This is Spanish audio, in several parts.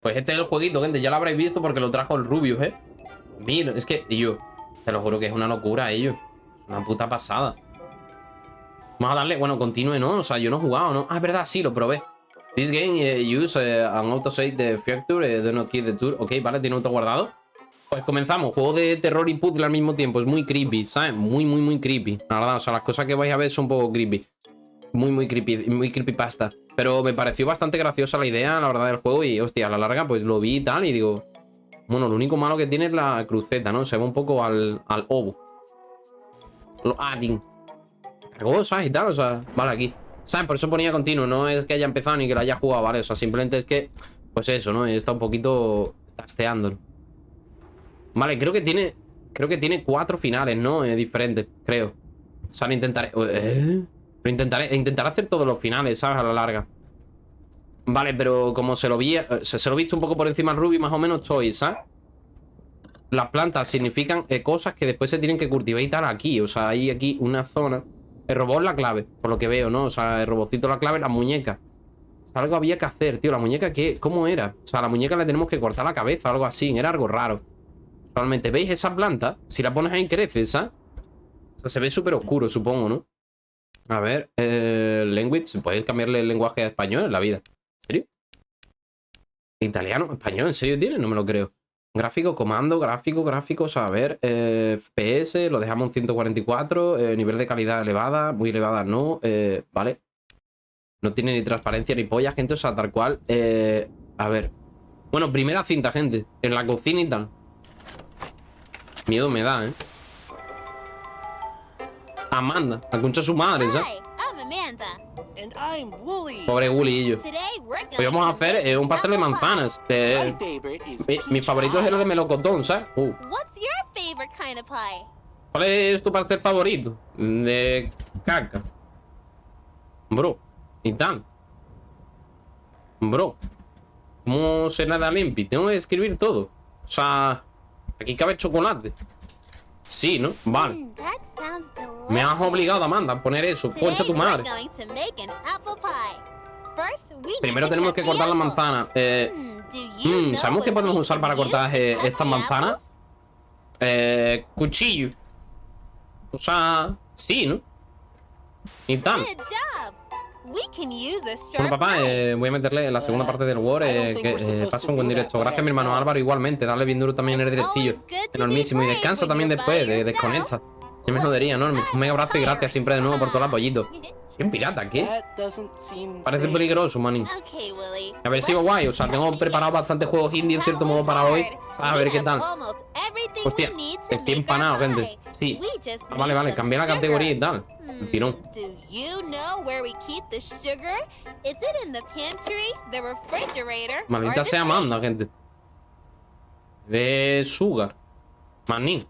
Pues este es el jueguito, gente. Ya lo habréis visto porque lo trajo el Rubius, ¿eh? Mira, es que, yo, te lo juro que es una locura ellos. Una puta pasada. Vamos a darle, bueno, continúe, ¿no? O sea, yo no he jugado, ¿no? Ah, es verdad, sí, lo probé. This game uh, use uh, an autosave the factory, uh, do not keep the tour. Ok, vale, tiene auto guardado. Pues comenzamos. Juego de terror y puzzle al mismo tiempo. Es muy creepy, ¿sabes? Muy, muy, muy creepy. La verdad, o sea, las cosas que vais a ver son un poco creepy. Muy, muy creepy, muy creepypasta. Pero me pareció bastante graciosa la idea, la verdad, del juego. Y, hostia, a la larga, pues lo vi y tal. Y digo, bueno, lo único malo que tiene es la cruceta, ¿no? Se va un poco al, al ovo. Lo adding. Cargó, ¿sabes? Y tal, o sea, vale, aquí. ¿Sabes? Por eso ponía continuo. No es que haya empezado ni que lo haya jugado, ¿vale? O sea, simplemente es que, pues eso, ¿no? Está un poquito tasteando. Vale, creo que tiene... Creo que tiene cuatro finales, ¿no? Eh, diferentes, creo. O sea, intentaré... ¿Eh? Intentaré, intentaré hacer todos los finales, ¿sabes? A la larga. Vale, pero como se lo vi... Eh, se, lo he visto un poco por encima al Ruby, más o menos estoy, ¿sabes? Las plantas significan eh, cosas que después se tienen que cultivar y tal aquí. O sea, hay aquí una zona... El robot la clave, por lo que veo, ¿no? O sea, el robotito la clave, la muñeca. algo había que hacer, tío. La muñeca, ¿qué? ¿Cómo era? O sea, la muñeca le tenemos que cortar la cabeza, algo así. Era algo raro. Realmente, ¿veis esa planta? Si la pones ahí crece, ¿sabes? O sea, se ve súper oscuro, supongo, ¿no? A ver, eh, language, podéis cambiarle el lenguaje a español en la vida. Italiano, español, ¿en serio tiene? No me lo creo. Gráfico, comando, gráfico, gráficos, a ver, eh, FPS, lo dejamos en 144, eh, nivel de calidad elevada, muy elevada no, eh, vale. No tiene ni transparencia ni polla, gente, o sea, tal cual. Eh, a ver. Bueno, primera cinta, gente, en la cocina y tal. Miedo me da, ¿eh? Amanda, la concha su madre, ¿sabes? Pobre Gully Hoy vamos a hacer eh, un pastel de manzanas. Eh, mi, favorito es el de melocotón, ¿sabes? Uh. ¿Cuál es tu pastel favorito? De caca. Bro. Y tal. Bro. ¿Cómo se nada limpio? Tengo que escribir todo. O sea, aquí cabe chocolate. Sí, ¿no? Vale. Mm, Me has obligado, Amanda, a poner eso. Concha tu madre. Primero tenemos que cortar la manzana. Eh, mm, ¿Sabemos qué podemos usar para cortar eh, estas manzanas? Eh, cuchillo. O sea, sí, ¿no? Y tal. Bueno, papá, eh, voy a meterle la segunda parte del Word eh, que eh, pasa un buen directo. Gracias, mi hermano Álvaro, igualmente. Dale bien duro también en el directillo. Enormísimo. Y descansa también después, de, desconecta. Yo me jodería, ¿no? Un mega abrazo y gracias siempre de nuevo por todo el apoyito. ¿Soy un pirata? ¿Qué? Parece peligroso, manín. A ver, sigo guay. O sea, tengo preparado bastantes juegos indie en cierto modo para hoy. A ver qué tal. Hostia, estoy empanado, gente. Sí. Ah, vale, vale, cambié la categoría y tal. El tirón. Maldita sea Amanda, gente. De sugar. Maní.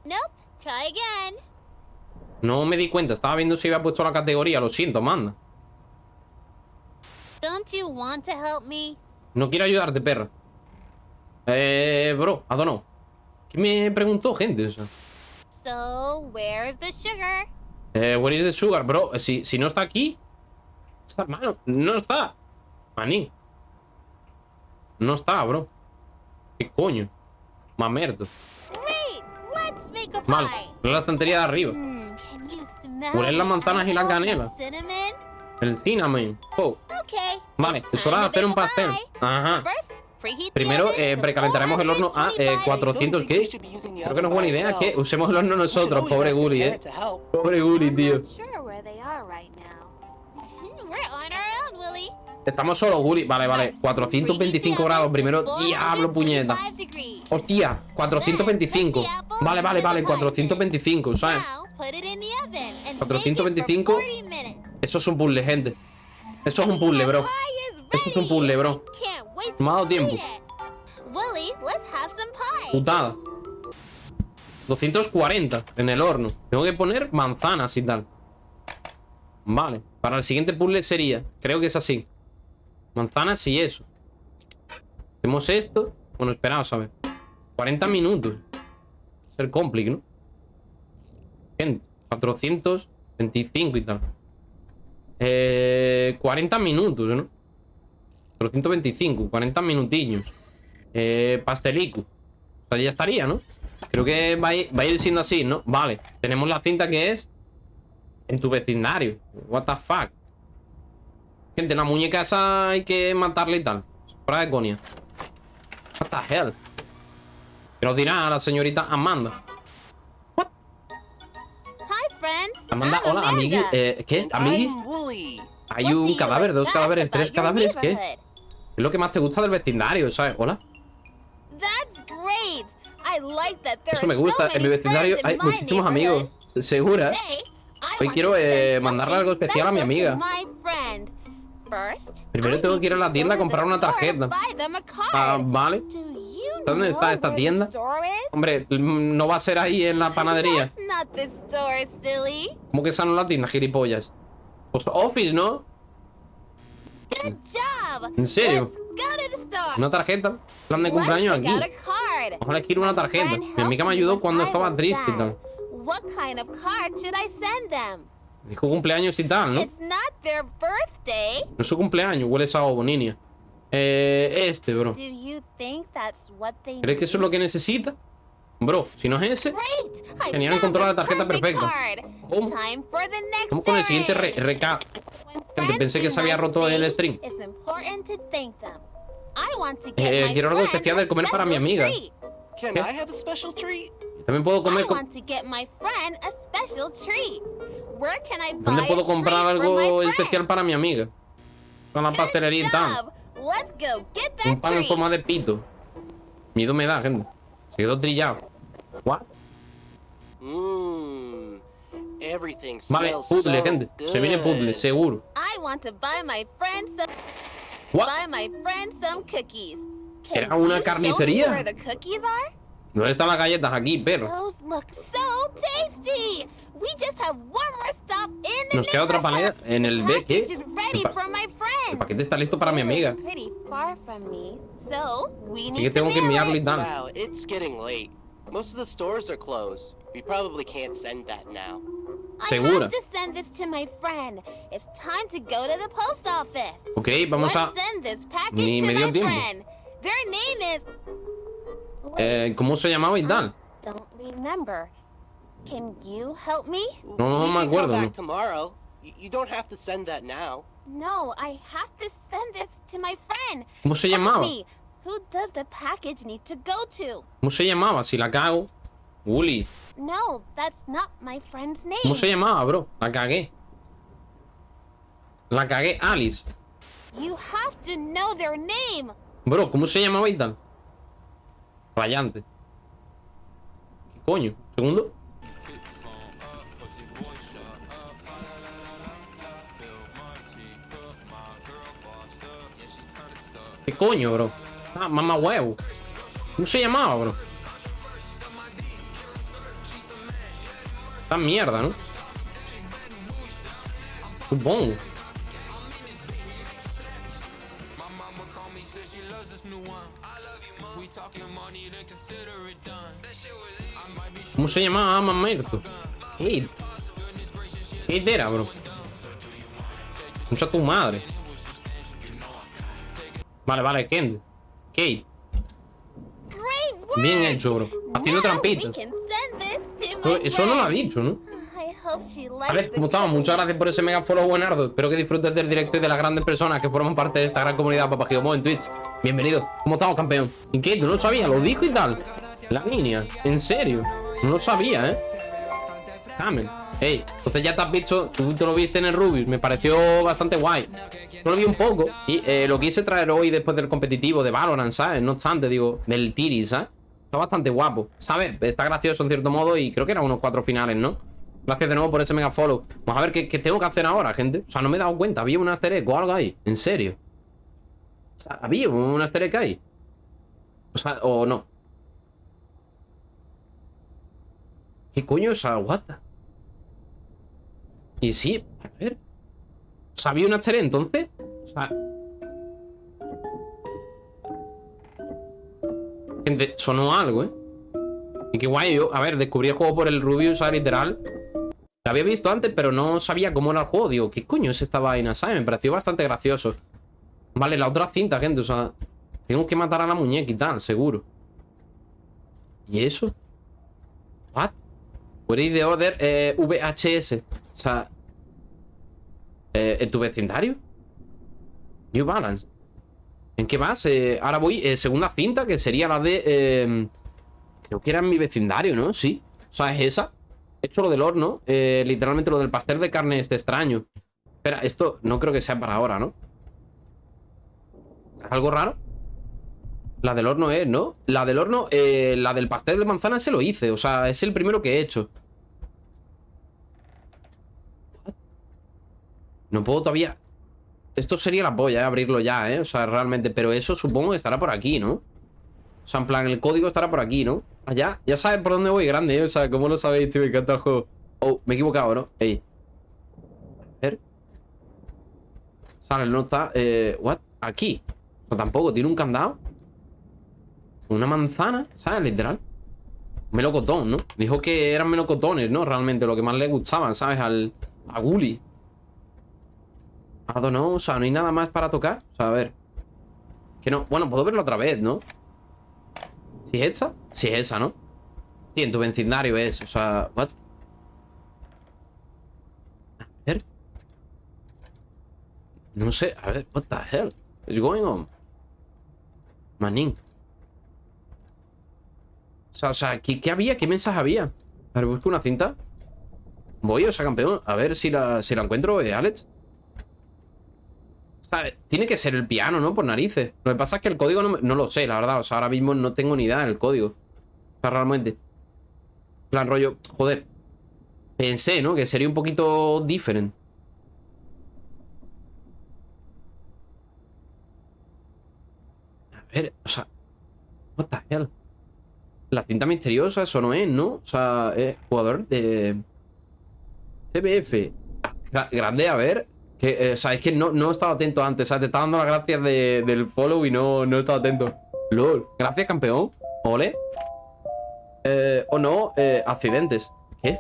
No me di cuenta, estaba viendo si había puesto la categoría. Lo siento, Amanda. No quiero ayudarte, perra. Eh, bro, I don't know. ¿Qué me preguntó, gente? Eso? So, where's the sugar? Eh, where is the sugar, bro? Si, si no está aquí... Está, mano, no está. Maní. No está, bro. ¿Qué coño? Mamerto. Mal. La estantería de arriba. Huelen las manzanas y la canela. El cinnamon. Oh. Vale, es hora de hacer un pastel. Ajá. Primero eh, precalentaremos el horno a eh, 400 ¿Qué? Creo que no es buena idea que usemos el horno nosotros Pobre Gully, eh. Pobre Gully, tío. Estamos solos, Gully Vale, vale. 425 grados. Primero, diablo, puñeta. Hostia, 425 Vale, vale, vale 425, ¿sabes? 425 Eso es un puzzle, gente Eso es un puzzle, bro Eso es un puzzle, bro me ha dado tiempo. Putada. 240 en el horno. Tengo que poner manzanas y tal. Vale. Para el siguiente puzzle sería... Creo que es así. Manzanas y eso. Hacemos esto. Bueno, esperaos a ver. 40 minutos. Ser complicado, ¿no? Gente, 425 y tal. Eh, 40 minutos, ¿no? 425, 40 minutillos. Eh, pastelico. O sea, ya estaría, ¿no? Creo que va a, ir, va a ir siendo así, ¿no? Vale. Tenemos la cinta que es en tu vecindario. What the fuck. Gente, la muñeca esa hay que matarla y tal. Fuera de conia. What the hell. ¿Qué nos dirá la señorita Amanda? Amanda, I'm hola, amigui. Eh, ¿Qué? ¿Amigui? Hay un cadáver, dos cadáveres, tres cadáveres. ¿Qué? es lo que más te gusta del vecindario? ¿Sabes? Hola. Eso me gusta. En mi vecindario hay muchísimos amigos. ¿Segura? Hoy quiero, eh, mandarle algo especial a mi amiga. to my friend. First, Primero I tengo que ir a to la tienda a to comprar una tarjeta. Ah, vale. ¿Dónde está esta tienda? Hombre, no va a ser ahí en la panadería. ¿Cómo que esa no es la tienda, gilipollas? Pues Office, ¿no? ¿En serio? Una tarjeta. Plan de cumpleaños aquí. a elegir una tarjeta. Mi amiga me ayudó cuando estaba triste y tal. Dijo cumpleaños y tal, ¿no? No es su cumpleaños, huele a niña. Eh, este, bro. ¿Crees que eso es lo que necesita? Bro, si no es ese, Genial, the la tarjeta perfect perfecta. ¿Cómo? Vamos con el siguiente re errand. reca. When Gente, pensé que se había roto el stream. it's important to thank them. I want to get Eh, my quiero algo friend especial de a comer para mi special amiga. También puedo comer ¿Dónde puedo comprar algo my friend? especial para mi amiga? Con la pastelería y tal. Let's go get that Un pan en forma de pito. Miedo me da, gente. Se quedó trillado. What? Mmm. Everything Vale, smells puzzle, so gente. Se viene puzzle, good. seguro. I want to buy my friend some What? buy my friend some cookies. Can Era una you show me carnicería. where the cookies are? ¿Dónde están las galletas? Aquí, perro. Those look so tasty. We just have one more stop in the Nos queda otra paleta en el B. ¿Qué? Package is ready El pa- for my El friend. paquete está listo para mi amiga. Pretty far from me, so we Así need que tengo que mail enviarle y tal. Wow, it's getting late. Most of the stores are closed. We probably can't send that now. I Segura. have to send this to my friend. It's time to go to the post office. Ok, vamos a... Ni me dio tiempo. Eh, ¿Cómo se llamaba y tal? Can you help me? No, no, we no me can acuerdo, back tomorrow. You don't have to send that now. No, I have to send this to my friend. ¿Cómo se llamaba? Who does the package need to go to? ¿Cómo se llamaba? Si la cago. Uli. No, that's not my friend's name. ¿Cómo se llamaba, bro? La cagué. La cagué, Alice. You have to know their name. Bro, ¿cómo se llamaba y tal? Rayante. ¿Qué coño? ¿Segundo? ¿Qué coño, bro? Ah, mamá huevo. ¿Cómo se llamaba, bro? Esta mierda, ¿no? Supongo. ¿Cómo se llamaba? Ah, mamerto. Kate. Kate era, bro. Mucha tu madre. Vale, vale, Kent. Kate. Bien hecho, bro. Haciendo trampitas. to Eso, no lo ha dicho, ¿no? The como estamos, muchas gracias por ese mega follow, buenardo. Espero que disfrutes del directo y de las grandes personas que forman parte de esta gran comunidad Papagidomo en Twitch. Bienvenido. ¿Cómo estamos, campeón? ¿Y qué? ¿Tú no lo sabías? ¿Lo dijo y tal? La niña. ¿En serio? No lo sabía, ¿eh? Camel. Ey, entonces ya te has visto, tú te lo viste en el Rubius, me pareció bastante guay. Yo lo vi un poco y eh, lo quise traer hoy después del competitivo de Valorant, ¿sabes? No obstante, digo, del Tiri, ¿sabes? Está bastante guapo, ¿sabes? Está gracioso en cierto modo y creo que eran unos cuatro finales, ¿no? Gracias de nuevo por ese mega follow. Vamos a ver qué, tengo que hacer ahora, gente. O sea, no me he dado cuenta. Había un aster egg o algo ahí. ¿En serio? Había un aster egg ahí. O sea, o no. ¿Qué coño es esa guata? Y sí, a ver. O sea, había un aster egg entonces. O sea. Gente, sonó algo, ¿eh? Y qué guay, yo, a ver, descubrí el juego por el Rubius, o sea, literal. Lo había visto antes, pero no sabía cómo era el juego. Digo, ¿qué coño es esta vaina? ¿Sabes? Me pareció bastante gracioso. Vale, la otra cinta, gente, o sea... Tengo que matar a la muñeca y tal, seguro. ¿Y eso? ¿What? What is the order eh, VHS? O sea... Eh, ¿En tu vecindario? New Balance. ¿En qué más? Eh, ahora voy, eh, segunda cinta, que sería la de... eh, creo que era en mi vecindario, ¿no? Sí. O sea, es esa. He hecho lo del horno. literalmente lo del pastel de carne este extraño. Espera, esto no creo que sea para ahora, ¿no? ¿Es algo raro? La del horno es, ¿no? La del horno, la del pastel de manzana se lo hice. O sea, es el primero que he hecho. No puedo todavía... Esto sería la polla, ¿eh? abrirlo ya, ¿eh? O sea, realmente... Pero eso supongo que estará por aquí, ¿no? O sea, en plan, el código estará por aquí, ¿no? Allá, ya sabes por dónde voy, grande, ¿eh? O sea, ¿cómo lo sabéis, tío? Me encanta el juego. Oh, me he equivocado, ¿no? Ey. A ver. Sale, no está... Eh, ¿What? Aquí. O sea, tampoco. Tiene un candado. Una manzana, ¿sabes? Literal. Melocotón, ¿no? Dijo que eran melocotones, ¿no? Realmente lo que más le gustaban, ¿sabes? Al... A Gully. No, o sea, no hay nada más para tocar. O sea, a ver. Que no. Bueno, puedo verlo otra vez, ¿no? ¿Si es esa? Sí, es esa, ¿no? Sí, en tu vecindario es. O sea, what? A ver. No sé, a ver, what the hell is going on? Manín. O sea, o sea, ¿qué, qué había? ¿Qué mensaje había? A ver, busco una cinta. Voy, o sea, campeón. A ver si la, si la encuentro, eh, Alex. Tiene que ser el piano, ¿no? Por narices. Lo que pasa es que el código no, me- no lo sé, la verdad. O sea, ahora mismo no tengo ni idea del código. O sea, realmente. En plan rollo, joder. Pensé, ¿no? Que sería un poquito diferente. A ver, o sea. What the hell? La cinta misteriosa, eso no es, ¿no? O sea, es jugador de. CBF. Gra- grande, a ver. Que, eh, o sea, es que no, no he estado atento antes. O sea, te estaba dando las gracias de- del follow y no, no he estado atento. LOL. Gracias, campeón. Ole. Eh, o no, eh, accidentes. ¿Qué?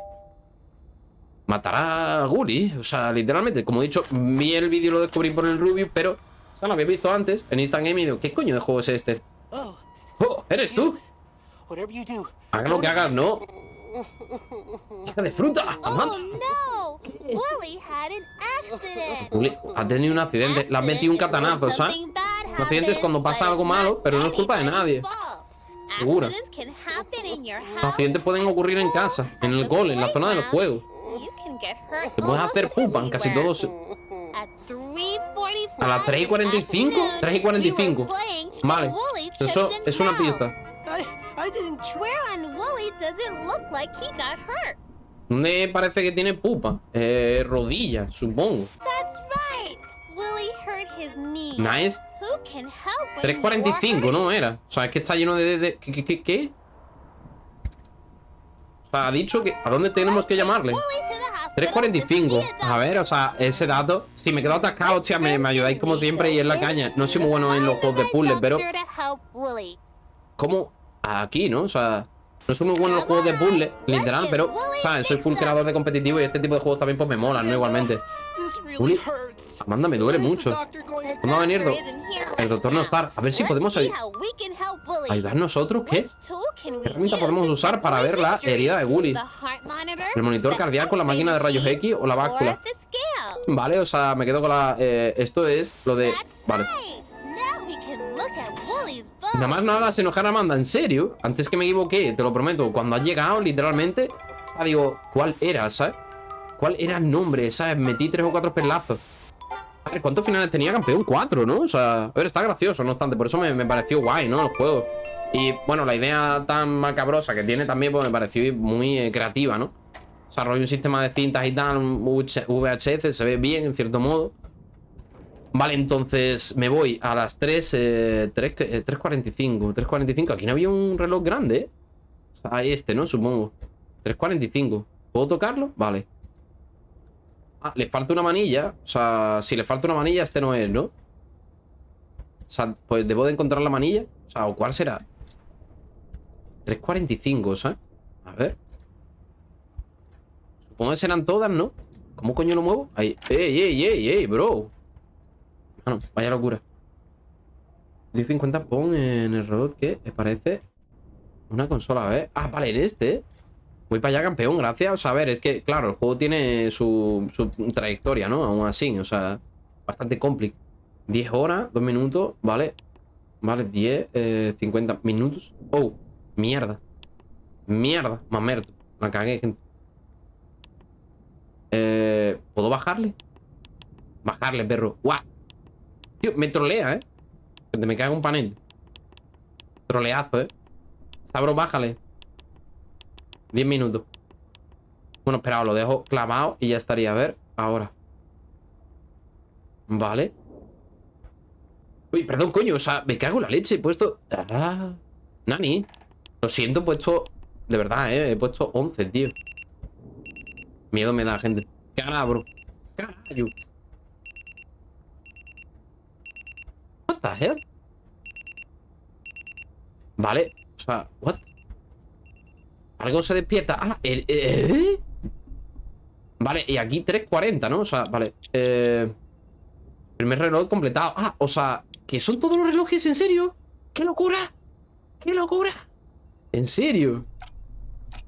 Matará a Gully. O sea, literalmente, como he dicho, vi el vídeo lo descubrí por el Rubius, pero. O sea, lo había visto antes en Instant Game y digo, ¿qué coño de juego es este? Oh, ¡Oh! ¿Eres tú? Haga lo que hagas, ¿no? ¡Hija de fruta! Oh no! Willie had an accident. Ha tenido un accidente. Le has metido un catanazo, ¿sabes? Un accidente es cuando pasa algo malo, pero no es culpa de nadie. Segura. Los accidentes pueden ocurrir en casa, en el cole, en la zona de los juegos. Te puedes hacer pupa en casi todos. At 3:45 A las 3 y 45, this afternoon, 3 y 45. we were playing Vale. Wooly Eso es una pista. I, didn't. Where on Wooly does it look like he got hurt? ¿Dónde parece que tiene pupa? Eh, rodilla, supongo. That's right. Willie hurt his knee. Nice. Who can help when you are 3.45, ¿no era? O sea, es que está lleno de... de- ¿qué, qué, qué, qué? O sea, ha dicho que... ¿A dónde tenemos que llamarle? Willie to the hospital to 3.45. see a ver, o sea, ese dato... Si me quedo atascado, hostia, me, me ayudáis como siempre y es la caña. No soy muy bueno en los juegos de puzzles, pero... ¿Cómo? Aquí, ¿no? O sea... No soy muy bueno en los juegos de puzzles, literal, pero... ¿Sabes? Soy full creador de competitivo y este tipo de juegos también pues me molan, ¿no? Igualmente. Uli. Amanda, me duele mucho. ¿Cuándo va a venir? Do- El doctor no está. A ver si podemos ayudar nosotros. ¿Qué? ¿Qué herramienta podemos usar para ver la herida de? Gully? ¿El monitor cardíaco, la máquina de rayos X o la báscula? Vale, o sea, me quedo con la... eh, esto es lo de... Vale. Nada más no hagas enojar a Amanda, ¿en serio? Antes que me equivoqué, te lo prometo. Cuando has llegado, literalmente... Digo, ¿cuál era, sabes? ¿Cuál era el nombre, sabes? Metí tres o cuatro pelazos. A ¿cuántos finales tenía campeón? Cuatro, ¿no? O sea, a ver, está gracioso, no obstante. Por eso me, me pareció guay, ¿no? El juego. Y, bueno, la idea tan macabrosa que tiene también, pues me pareció muy eh, creativa, ¿no? Rollo un sistema de cintas y tal, un VHS, se ve bien, en cierto modo. Vale, entonces me voy a las 3, eh, 3, eh, 3.45. 3.45. Aquí no había un reloj grande, ¿eh? Sea, este, ¿no? Supongo. 3.45. ¿Puedo tocarlo? Vale. Ah, le falta una manilla. O sea, si le falta una manilla, este no es, ¿no? O sea, pues debo de encontrar la manilla. O sea, ¿o cuál será? 3.45, ¿sabes? A ver. Supongo que serán todas, ¿no? ¿Cómo coño lo muevo? Ahí. ¡Ey, ey, ey, ey, bro! Vaya locura. 1050 pon en el robot que parece una consola, a ver. Ah, vale, en este. Voy para allá, campeón, gracias. O sea, a ver, es que, claro, el juego tiene su, su trayectoria, ¿no? Aún así, o sea, bastante complicado. 10 horas, 2 minutos, vale. Vale, 10, eh, 50 minutos. Oh, mierda. Mierda, mamerto. La cagué, gente. Eh, ¿Puedo bajarle? Bajarle, perro. ¡Guau! Tío, me trolea, ¿eh? Gente, me cago un panel. Troleazo, ¿eh? Sabro, bájale. 10 minutos. Bueno, espera, lo dejo clavado y ya estaría. A ver, ahora. Vale. Uy, perdón, coño. O sea, me cago en la leche. He puesto... Ah, Nani. Lo siento, he puesto... De verdad, eh. He puesto 11, tío. Miedo me da, gente. Cara, bro. Carajo. What the hell? Vale. O sea, what? Algo se despierta. Ah, el... ¿eh? Vale, y aquí 3.40, ¿no? O sea, vale. Eh... Primer reloj completado. Ah, o sea, ¿que son todos los relojes? ¿En serio? ¡Qué locura! ¡Qué locura! ¿En serio?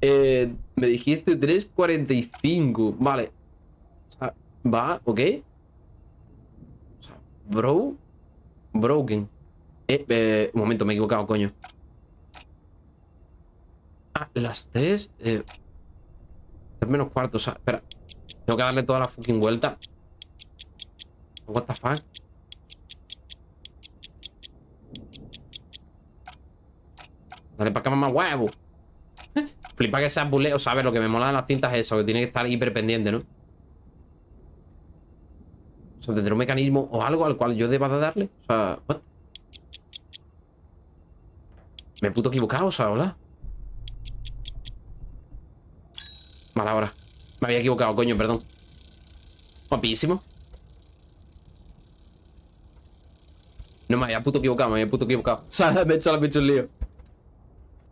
Eh, me dijiste 3.45. Vale. O sea, va, ok. O sea, bro. Broken. Eh, eh, un momento, me he equivocado, coño. Ah, las 3. Eh, menos cuarto, o sea, espera. Tengo que darle toda la fucking vuelta. What the fuck? Dale para acá, mamá huevo. Flipa que sea buleo, ¿sabes? Lo que me mola de las cintas es eso, que tiene que estar hiper pendiente, ¿no? O sea, tendrá un mecanismo o algo al cual yo deba de darle. O sea, what? Me he puto equivocado, o sea, hola. Vale, ahora. Me había equivocado, coño, perdón. Guapísimo. No me había puto equivocado, me había puto equivocado. O sea, me he hecho, me he hecho el lío.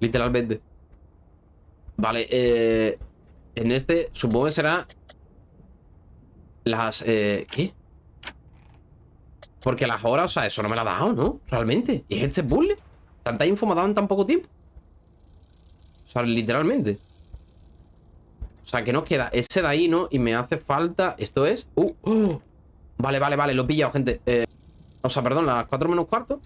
Literalmente. Vale, eh... En este, supongo que será... Las... Eh, ¿Qué? Porque las horas, o sea, eso no me la ha dado, ¿no? Realmente. ¿Y es este puzzle? ¿Tanta info me ha dado en tan poco tiempo? O sea, literalmente. O sea, que nos queda ese de ahí, ¿no? Y me hace falta... Esto es... Uh, uh. Vale, vale, vale, lo he pillado, gente. Eh... O sea, perdón, las 4 menos cuarto.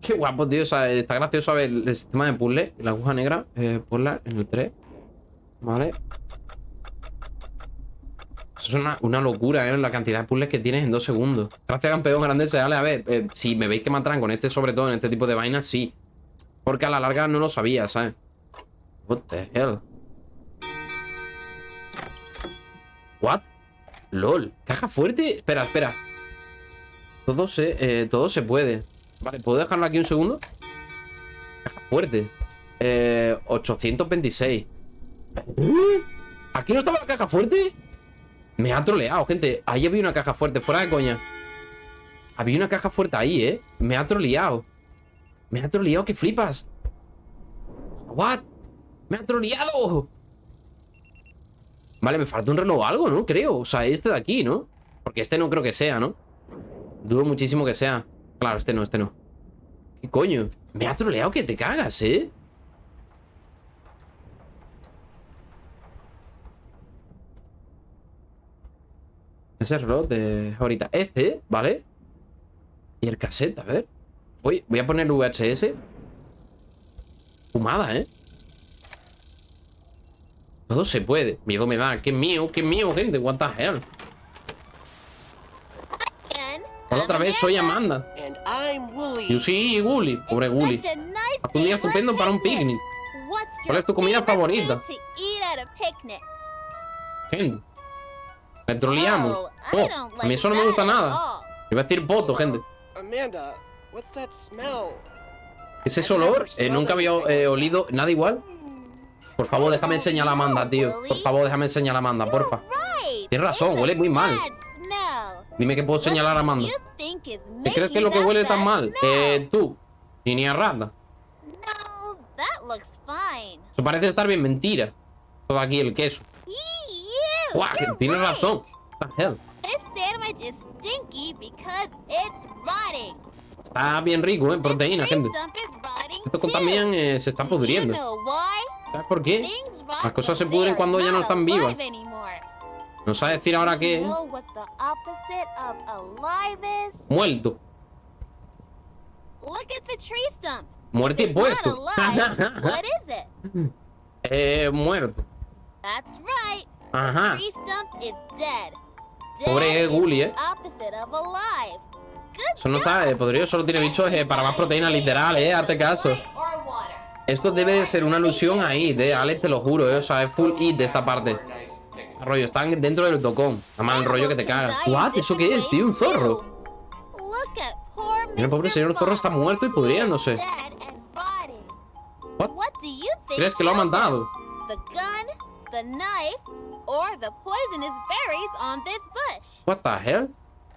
Qué guapo, tío. O sea, está gracioso a ver el sistema de puzzle. La aguja negra. Eh, ponla en el 3. Vale. Eso es una, una locura, ¿eh? La cantidad de puzzles que tienes en dos segundos. Gracias, campeón. Grande Dale, A ver, eh, si me veis que me atraen con este, sobre todo en este tipo de vainas, sí. Porque a la larga no lo sabía, ¿sabes? What the hell? What? LOL. ¿Caja fuerte? Espera, espera. Todo se, eh, todo se puede. Vale, ¿puedo dejarlo aquí un segundo? Caja fuerte. Eh, 826. ¿Aquí no estaba la caja fuerte? Me ha troleado, gente. Ahí había una caja fuerte, fuera de coña. Había una caja fuerte ahí, ¿eh? Me ha troleado. Me ha troleado, que flipas. What? ¡Me ha troleado! Vale, me falta un reloj o algo, ¿no? Creo. O sea, este de aquí, ¿no? Porque este no creo que sea, ¿no? Dudo muchísimo que sea. Claro, este no, este no. ¿Qué coño? Me ha troleado que te cagas, ¿eh? Ese reloj de ahorita. Este, ¿vale? Y el cassette, a ver. Voy, voy a poner el VHS. Fumada, ¿eh? Todo se puede. Miedo me da. ¡Qué mío! ¡Qué mío, gente! What the hell. Hola otra vez, soy Amanda. Yo sí, Gully. Pobre Gully. Haz un día estupendo para un picnic. ¿Cuál es tu comida favorita? Gente. Me troleamos. Oh, Oh, a mí like eso no me gusta nada. Iba a decir poto, gente. ¿Qué es ese olor? Eh, nunca había eh, olido nada igual. Por favor, déjame enseñar a Amanda, tío. Por favor, déjame enseñar a Amanda, porfa. Tienes razón, huele muy mal. Dime que puedo señalar a Amanda. ¿Qué crees que es lo que huele tan mal? Eh, tú. Ni ni a rata. Eso parece estar bien mentira. Todo aquí el queso. Guau, que tienes razón. Está bien rico, ¿eh? Proteína, gente. Esto también eh, se está pudriendo. ¿Sabes por qué? Las cosas se pudren cuando ya no están vivas. Alive anymore. No sabe decir ahora is? Muerto. Not puesto. eh, muerto. Ajá. Tree stump is dead. Pobre Gully, eh. Eso no está. El podrido solo tiene bichos eh, para más proteína literal, eh. Hazte caso. Esto debe de ser una alusión a It, eh. Alex, te lo juro, eh. O sea, es full It de esta parte. Rollo, están dentro del tocón. Más el rollo que te caga. ¿What? ¿Eso qué es, tío? ¿Un zorro? El pobre señor zorro está muerto y pudriéndose. What? ¿Crees que lo ha bush? What the hell?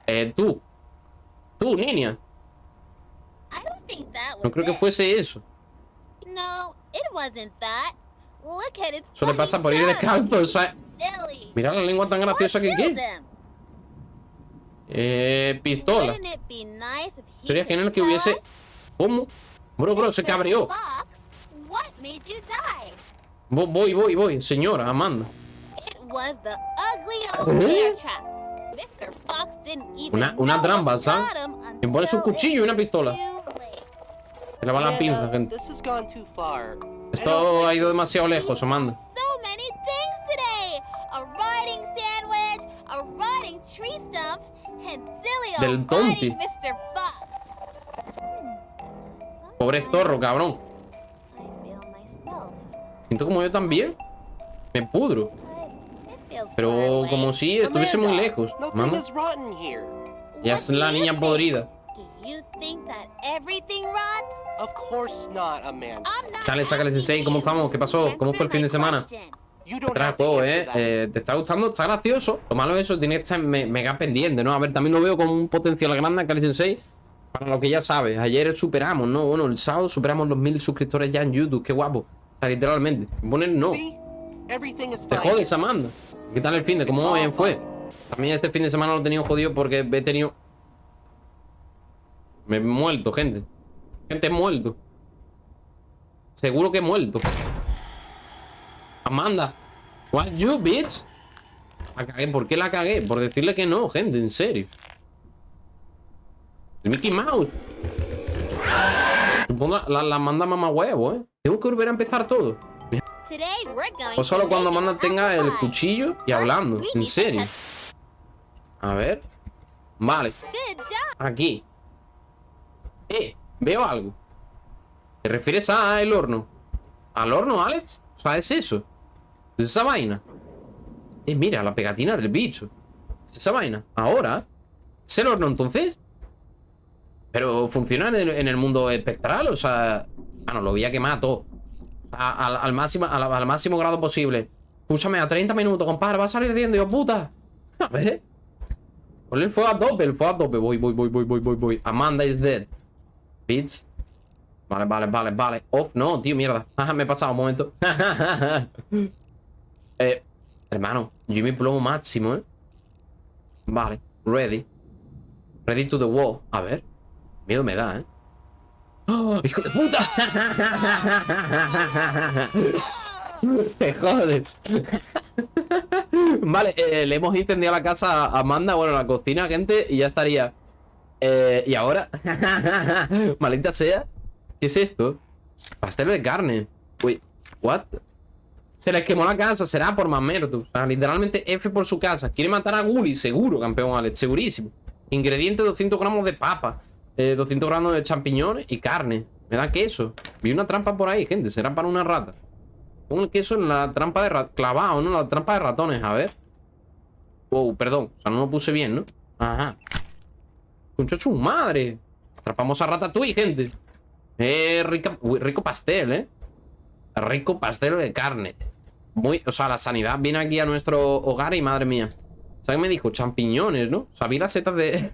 Eh, tú. Tú, niña. No creo que fuese eso. No, it wasn't that. Look at his Eso le pasa por ir descalzo. O sea. Mira la lengua tan graciosa que him? Eh, pistola. Sería genial que hubiese. ¿Cómo? Bro, bro, se Mr. cabreó. Voy, voy, voy. Señora, Amanda. ¿Eh? Una- una trampa, ¿sabes? Le pone su cuchillo y una pistola. Se le va la pinza, gente. This has gone too far. I Esto ha ido demasiado lejos, Amanda. Del tonti. Pobre zorro, cabrón. Siento como yo también. Me pudro. Pero como si estuviese muy lejos. Here. Ya es la niña podrida. Dale, sácale sensei, ¿cómo estamos? ¿Qué pasó? ¿Cómo fue el fin de semana? Answer eh. Eh, ¿Te está gustando? Está gracioso. Lo malo es eso, tiene que estar me- mega pendiente, ¿no? A ver, también lo veo con un potencial grande a Kali Sensei. Para lo que ya sabes, ayer superamos, ¿no? Bueno, el sábado superamos los mil suscriptores ya en YouTube, qué guapo. O sea, literalmente. Poner no. Te jodes, Amanda. ¿Qué tal el fin de? ¿Cómo bien fue? También este fin de semana lo he tenido jodido porque he tenido. Me he muerto, gente. Gente, he muerto. Seguro que he muerto. Amanda. What you, bitch? La cagué. ¿Por qué la cagué? Por decirle que no, gente, en serio. El Mickey Mouse. Supongo la, la manda mamá huevo, ¿eh? Tengo que volver a empezar todo. Going O solo cuando Amanda tenga el cuchillo y hablando. En serio. A ver. Vale. Aquí. Eh, veo algo. ¿Te refieres a el horno? ¿Al horno, Alex? O sea, es eso. Es esa vaina. Eh, mira, la pegatina del bicho. Es esa vaina. Ahora. ¿Es el horno entonces? Pero funciona en el, mundo espectral, o sea. Ah, no, lo voy a quemar todo. Al, máximo, al, máximo grado posible. Púsame a 30 minutos, compadre. Va a salir ardiendo, yo puta. A ver. Ponle el fuego a tope, el fuego a tope. Voy, voy, voy, voy, voy, voy, voy. Amanda is dead. Bits. Vale, vale, vale, vale. Off, no, tío, mierda. Me he pasado un momento. eh, hermano, yo me plomo máximo, ¿eh? Vale, ready. Ready to the wall. A ver. Miedo me da, ¿eh? ¡Oh, ¡Hijo de puta! Te jodes. vale, eh, le hemos incendiado la casa a Amanda, bueno, la cocina, gente, y ya estaría. Eh, ¿Y ahora? Maldita sea. ¿Qué es esto? Pastel de carne. Uy, ¿what? Se les quemó la casa, será por mamerto. O sea, literalmente F por su casa. Quiere matar a Gully, seguro, campeón Alex, segurísimo. Ingredientes: 200 gramos de papa, eh, 200 gramos de champiñones y carne. Me da queso. Vi una trampa por ahí, gente. Será para una rata. Pon el queso en la trampa de ratones. Clavado, ¿no? La trampa de ratones, a ver. Wow, perdón. O sea, no lo puse bien, ¿no? Ajá. Concha su madre. Atrapamos a Ratatouille, gente. Eh, rica, rico pastel, ¿eh? Rico pastel de carne. Muy, o sea, la sanidad viene aquí a nuestro hogar y madre mía. ¿Sabes qué me dijo? Champiñones, ¿no? O sea, las setas de...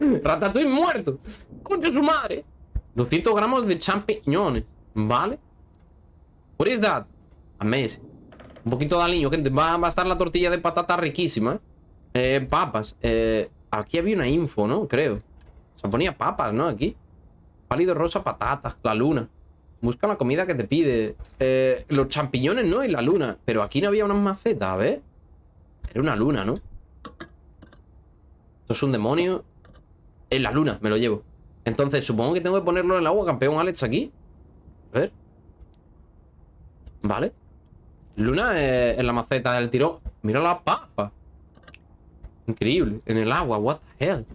Ratatouille muerto. Concha su madre. 200 gramos de champiñones. ¿Vale? What is that? Amazing. Un poquito de aliño, gente. Va, va a estar la tortilla de patata riquísima. Eh, papas. Eh, aquí había una info, ¿no? Creo. Se ponía papas, ¿no? Aquí. Pálido rosa, patatas. La luna. Busca la comida que te pide. Eh, los champiñones, ¿no? Y la luna. Pero aquí no había unas macetas, a ver. Era una luna, ¿no? Esto es un demonio. En la luna, me lo llevo. Entonces, supongo que tengo que ponerlo en el agua, campeón Alex, aquí. A ver. Vale. Luna en la maceta del tirón. Mira la papa. Increíble. En el agua, what the hell.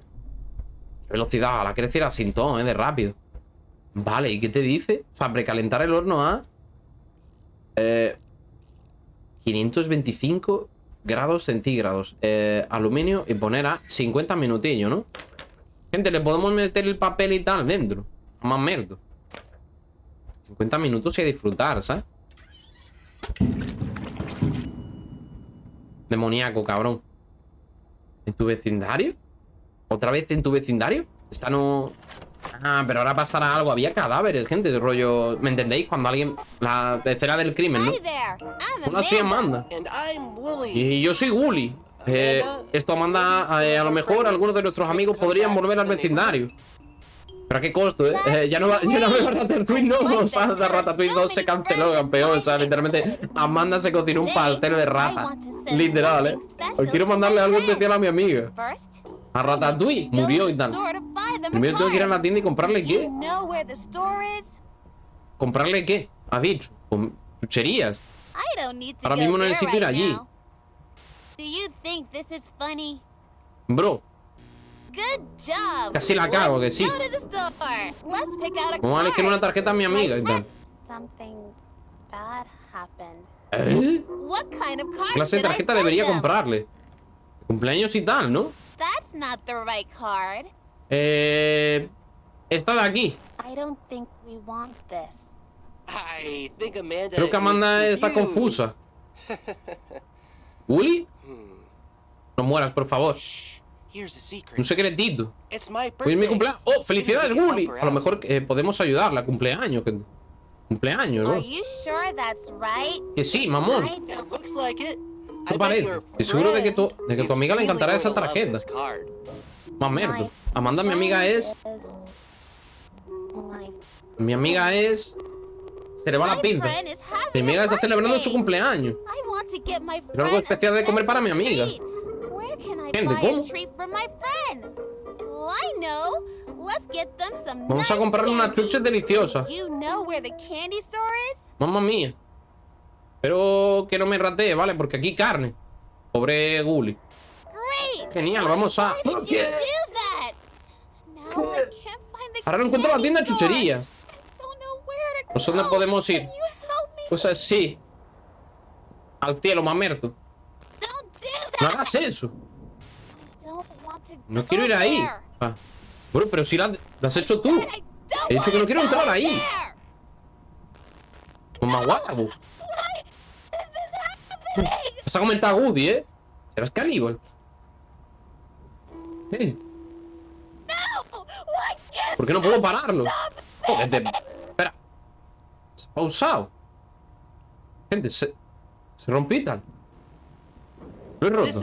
Qué velocidad, la quiere decir a sintón, eh, de rápido. Vale, ¿y qué te dice? O sea, precalentar el horno a... Eh, 525 grados centígrados. Eh, aluminio y poner a 50 minutillos, ¿no? Gente, le podemos meter el papel y tal dentro. Más merdo. 50 minutos y a disfrutar, ¿sabes? Demoníaco, cabrón. ¿En tu vecindario? ¿Otra vez en tu vecindario? Esta no... Ah, pero ahora pasará algo. Había cadáveres, gente, de rollo... ¿Me entendéis? Cuando alguien... La escena del crimen, ¿no? Una soy Amanda. Wooly. Y yo soy Gully. Eh, esto, Amanda, eh, a lo mejor algunos de nuestros amigos podrían volver al vecindario. Pero a qué costo, ¿eh? Eh, ya no va, ya no veo Ratatouille, no. O sea, Ratatouille 2 se canceló, campeón. O sea, literalmente, Amanda se cocinó un pastel de rata. Literal, ¿eh? Hoy quiero mandarle algo especial a mi amiga. A Ratatouille. Murió y tal. Primero tengo que ir a la tienda y comprarle qué. ¿Comprarle qué? Ha dicho. Chucherías. Ahora mismo there necesito ir allí. now. Do you think this is funny? Bro, Good job. Casi la cago, que sí. Vamos a elegir una tarjeta a mi amiga y tal. Something bad happened. ¿Eh? What kind of card ¿Qué clase de tarjeta debería comprarle? Cumpleaños y tal, ¿no? That's not the right card. Eh... Esta de aquí. I don't think we want this. I think Amanda. Creo que Amanda is está confused. confusa. ¿Uli? Hmm. No mueras, por favor. Shh. Here's a secret. Un secretito. It's my Hoy es mi cumpleaños. ¡Oh, felicidades, her A lo mejor eh, podemos ayudarla. Cumpleaños, gente. Cumpleaños, Are bro. you sure that's right? Que sí, mamón. I don't. It looks like it. ¿Qué I bet parece? your Estoy seguro de que tu, de que tu amiga le encantará esa tarjeta. Más merda. Amanda, mi amiga es... Mi amiga es... Se le va la pinta. Mi amiga está celebrando su cumpleaños. I want to get my Pero algo especial de comer para mi amiga. Gente, ¿cómo? Oh, Vamos a comprarle una candy. chuche deliciosa. You Pero que no me ratee, ¿vale? Porque aquí carne. Pobre Gully. Genial, vamos a... Ahora no encuentro la tienda de chucherías. Pues, ¿dónde podemos ir? Pues así. Al cielo, mamerto. No hagas eso. No quiero ir ahí. Ah. Bueno, pero si la, la has hecho tú. He dicho que no quiero entrar ahí. Toma guapo. Why is this happening? Vas a comentar a Woody, ¿eh? Serás caníbal. Eh, ¿Por qué no puedo pararlo? Joder, te- Espera. Se ha pausado. Gente, se... Se tal. Lo he roto.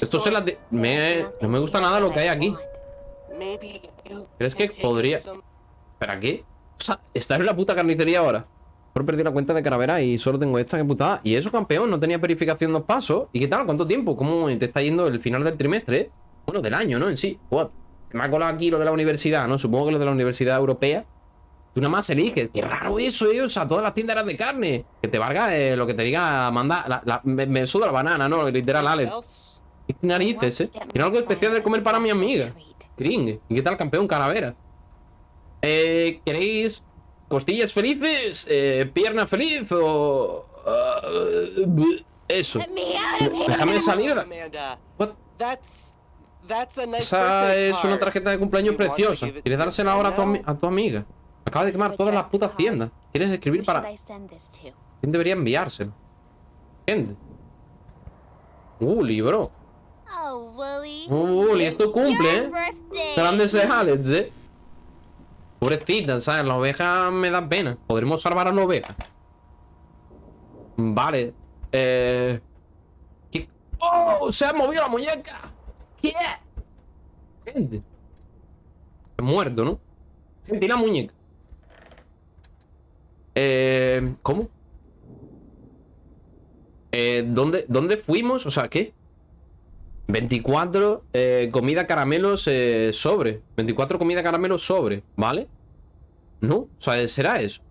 Esto se la... de- Me... No me gusta nada lo que hay aquí. ¿Crees que podría- ¿Para qué? O sea, estar en la puta carnicería ahora. Por perdí la cuenta de caravera y solo tengo esta que putada. Y eso, campeón, no tenía verificación dos pasos. ¿Y qué tal? ¿Cuánto tiempo? ¿Cómo te está yendo el final del trimestre? Bueno, del año, ¿no? En sí. What? Me ha colado aquí lo de la universidad, ¿no? Supongo que lo de la universidad europea. Tú nada más eliges. Qué raro eso, ¿eh? O sea, todas las tiendas eran de carne. Que te valga eh, lo que te diga la- me, me suda la banana, ¿no? Literal, Alex. ¿Qué narices, eh? Quiero algo especial de comer para mi amiga. Kring. ¿Y qué tal, campeón calavera? Eh, ¿Queréis costillas felices? Eh, ¿Pierna feliz? O... ah, eso. Here. Déjame salir. What? Esa es una tarjeta de cumpleaños preciosa. ¿Quieres dársela ahora a tu, a tu amiga? Acaba de quemar todas las putas tiendas. ¿Quieres escribir para...? ¿Quién debería enviárselo? Gente. Uli, bro. Oh, Willy. Uli, es tu cumple, ¿eh? birthday. Grandes de Alex, eh. Pobrecita, ¿sabes? La oveja me da pena. ¿Podremos salvar a la oveja? Vale. Eh... ¡Oh! ¡Se ha movido la muñeca! ¿Qué? Gente. He muerto, ¿no? Gente, ¿y la muñeca? Eh... ¿Cómo? Eh, ¿dónde, ¿Dónde fuimos? O sea, ¿qué? 24 eh, comida caramelos eh, sobre 24 comida caramelos sobre ¿Vale? ¿No? O sea, ¿será eso?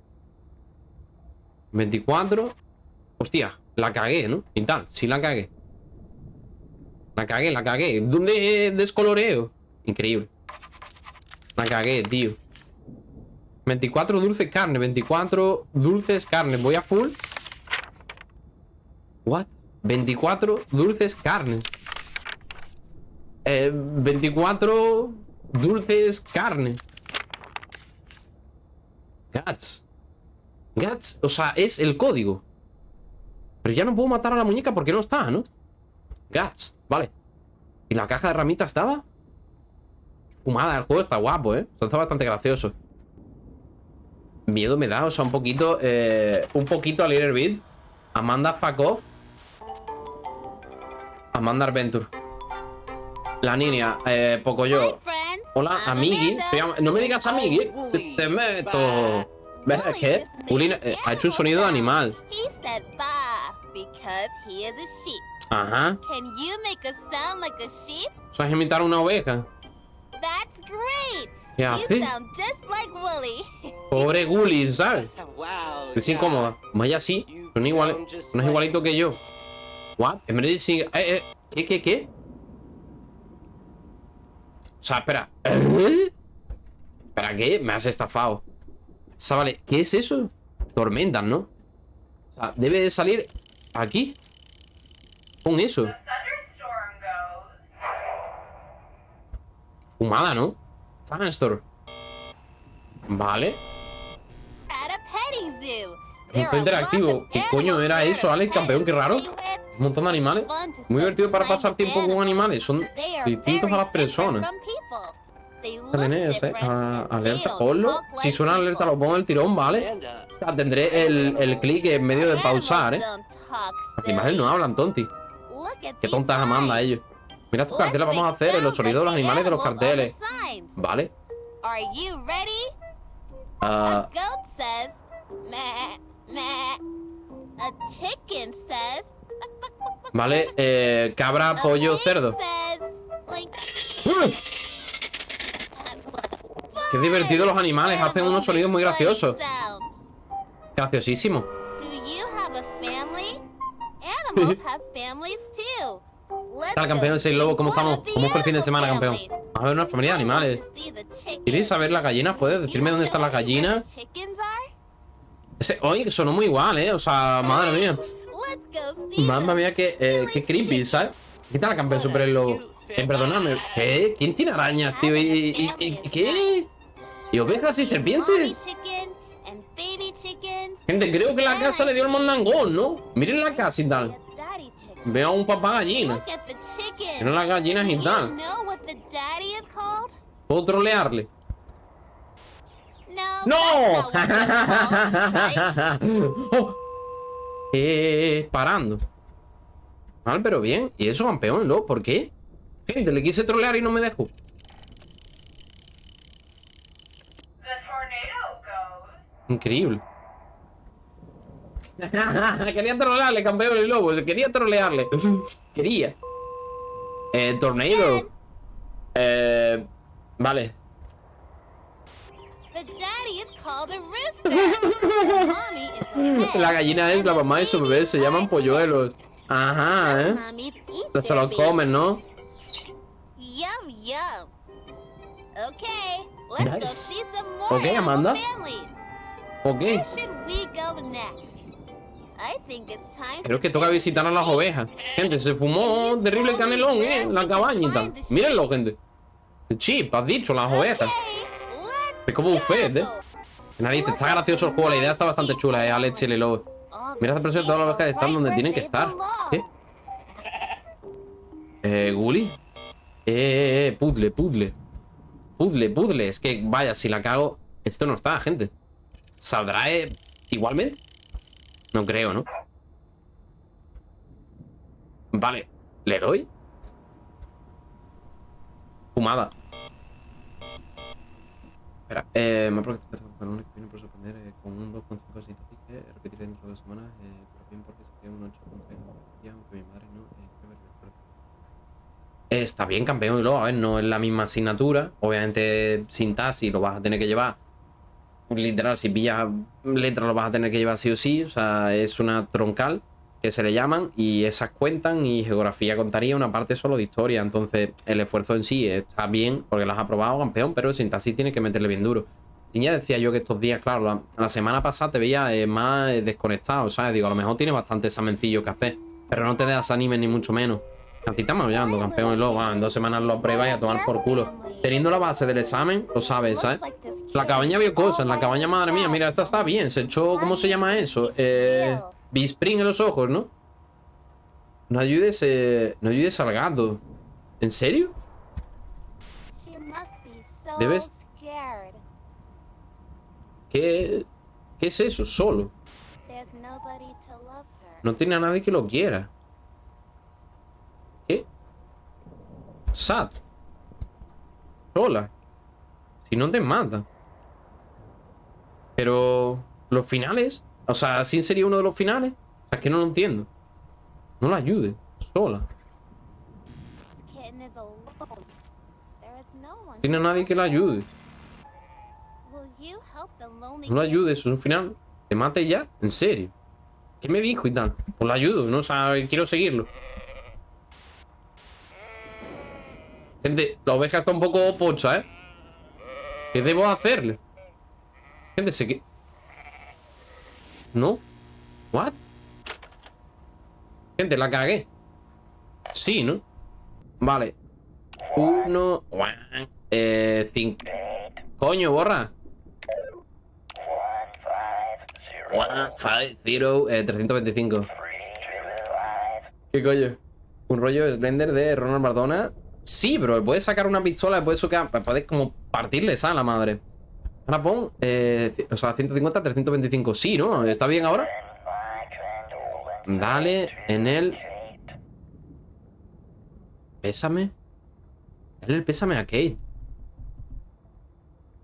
24 Hostia, la cagué, ¿no? Y tal, sí la cagué La cagué, la cagué ¿Dónde descoloreo? Increíble La cagué, tío 24 dulces carne 24 dulces carne Voy a full What? 24 dulces carne eh, 24 dulces carne. Gats. Gats, o sea, es el código. Pero ya no puedo matar a la muñeca porque no está, ¿no? Gats, vale. ¿Y la caja de ramitas estaba? Fumada, el juego está guapo, ¿eh? Está bastante gracioso. Miedo me da, o sea, un poquito... Eh, un poquito a Little Bit. Amanda Fakov. Amanda Adventure. La niña, eh, poco yo. Hola, amigui. No me digas amigui. Te, meto. ¿Ves? Es que Uli eh, ha hecho un sonido de animal. He said bye because he is a sheep. Ajá. Can you make a sound like a sheep? ¿Sabes imitar una oveja? That's great. ¿Qué You hace? sound just like Wooly. Pobre Gully, ¿sabes? Wow. Es incómoda. Vaya, sí. Son iguales. No es igualito que yo. What? Emergency. Eh, eh. ¿Qué, qué, qué? O sea, espera. ¿Eh? ¿Espera qué? Me has estafado. ¿Qué es eso? Tormentas, ¿no? O sea, debe de salir aquí. Con eso. Fumada, ¿no? Fanstore. Vale. Un lots of ¿Qué coño era eso, Alex, campeón? Qué raro. Un montón de animales. Muy divertido para pasar tiempo con animales. Son distintos a las personas. Tenés, eh, alerta, ponlo. Si suena alerta, lo pongo en el tirón, ¿vale? O sea, tendré el, el clic en medio de pausar, ¿eh? Las imágenes no hablan, tonti. Qué tontas Amanda, ellos. Mira estos carteles, vamos a hacer los sonidos de los animales de los carteles. ¿Vale? Meh. A chicken says, vale, eh, cabra, pollo, cerdo. Qué divertido los animales, hacen unos sonidos muy graciosos. Graciosísimo. Tal, campeón? Seis Lobo, ¿cómo estamos? ¿Cómo fue el fin de semana, campeón? families. A ver, una familia de animales. ¿Queréis saber las gallinas? ¿Puedes decirme dónde están las gallinas? Ese, oye, sonó muy igual, ¿eh? O sea, madre mía. Mamma mía, que, eh, qué creepy, ¿sabes? ¿Qué tal, campeón super el lobo? Eh, perdóname. ¿Qué? ¿Quién tiene arañas, tío? ¿Y, y, y- y- qué? ¿Y ovejas y serpientes? Gente, creo que la casa le dio el mondangón, ¿no? Miren la casa y tal. Veo a un papá gallina. Miren las gallinas y tal. ¿Puedo trolearle? No. Oh. Eh, parando. Mal, pero bien. ¿Y eso, campeón, no? ¿Por qué? Gente, le quise trolear y no me dejó. The tornado goes. Increíble. Quería trolearle, campeón el lobo. Quería trolearle. Quería. Eh, tornado. Eh, vale. La gallina es la mamá de su bebé. Se llaman polluelos. Ajá, ¿eh? Se los comen, ¿no? Nice. animal Amanda. Ok. Creo que toca visitar a las ovejas. Gente, se fumó terrible canelón, ¿eh? La cabaña y tal. Mírenlo, gente. Chip, has dicho, las ovejas. Es como buffet, ¿eh? Narices, está gracioso el juego. La idea está bastante chula, ¿eh? Alex y. All Mira esa the presión, todas las ovejas están donde tienen que estar. ¿Qué? Eh, Gully. Eh, eh, eh, puzzle, puzzle. Puzzle, puzzle. Es que, vaya, si la cago. Esto no está, gente. ¿Saldrá eh, igualmente? No creo, ¿no? Vale, ¿le doy? Fumada. Espera, eh, me un que viene por sorprender eh, con un 2,5 así que repetiré dentro de dos semanas, eh, pero bien porque sería un 8,3 ya, aunque mi madre no, eh. Eh, Está bien, campeón, y luego, a ver, no es la misma asignatura. Obviamente, sintaxis lo vas a tener que llevar. Literal, si pillas letras lo vas a tener que llevar sí o sí. O sea, es una troncal que se le llaman y esas cuentan y geografía contaría una parte solo de historia. Entonces, el esfuerzo en sí está bien porque lo has aprobado, campeón, pero sintaxis tiene que meterle bien duro. Y ya decía yo que estos días, claro, la, la semana pasada te veía eh, más eh, desconectado, ¿sabes? Digo, a lo mejor tiene bastante examencillo que hacer, pero no te das anime ni mucho menos. A ti estás maullando, campeón, y luego, en dos semanas lo pruebas y a tomar por culo. Teniendo la base del examen, lo sabes, ¿sabes? La cabaña vio cosas, la cabaña, madre mía, mira, esta está bien, se echó, ¿cómo se llama eso? Eh, Bispring en los ojos, ¿no? No ayudes, eh, no ayudes al gato. ¿En serio? Debes-. ¿Qué, ¿Qué es eso? Solo. No tiene a nadie que lo quiera. ¿Qué? Sad. Sola. Si no te mata. Pero... ¿Los finales? O sea, ¿sí sería uno de los finales? O sea, es que no lo entiendo. No la ayude. Sola. Tiene a nadie que la ayude. Will you help the lonely No kitten? ayudes, es un final. ¿Te mate ya? ¿En serio? ¿Qué me dijo y tal? Pues la ayudo, no o sea, quiero seguirlo. Gente, la oveja está un poco pocha, ¿eh? ¿Qué debo hacerle? Gente, sé que... ¿No? ¿What? Gente, la cagué. Sí, ¿no? Vale. Uno... Eh... Cinco... Coño, borra. Zero, eh, 325. ¿Qué coño? Un rollo Slender de Ronald Mardona. Sí, pero puedes sacar una pistola, puedes sacar, puedes como partirle esa a la madre. Ahora pon, eh, o sea, 150, 325. Sí, ¿no? ¿Está bien ahora? Dale en el... Pésame. Dale el pésame a Kate.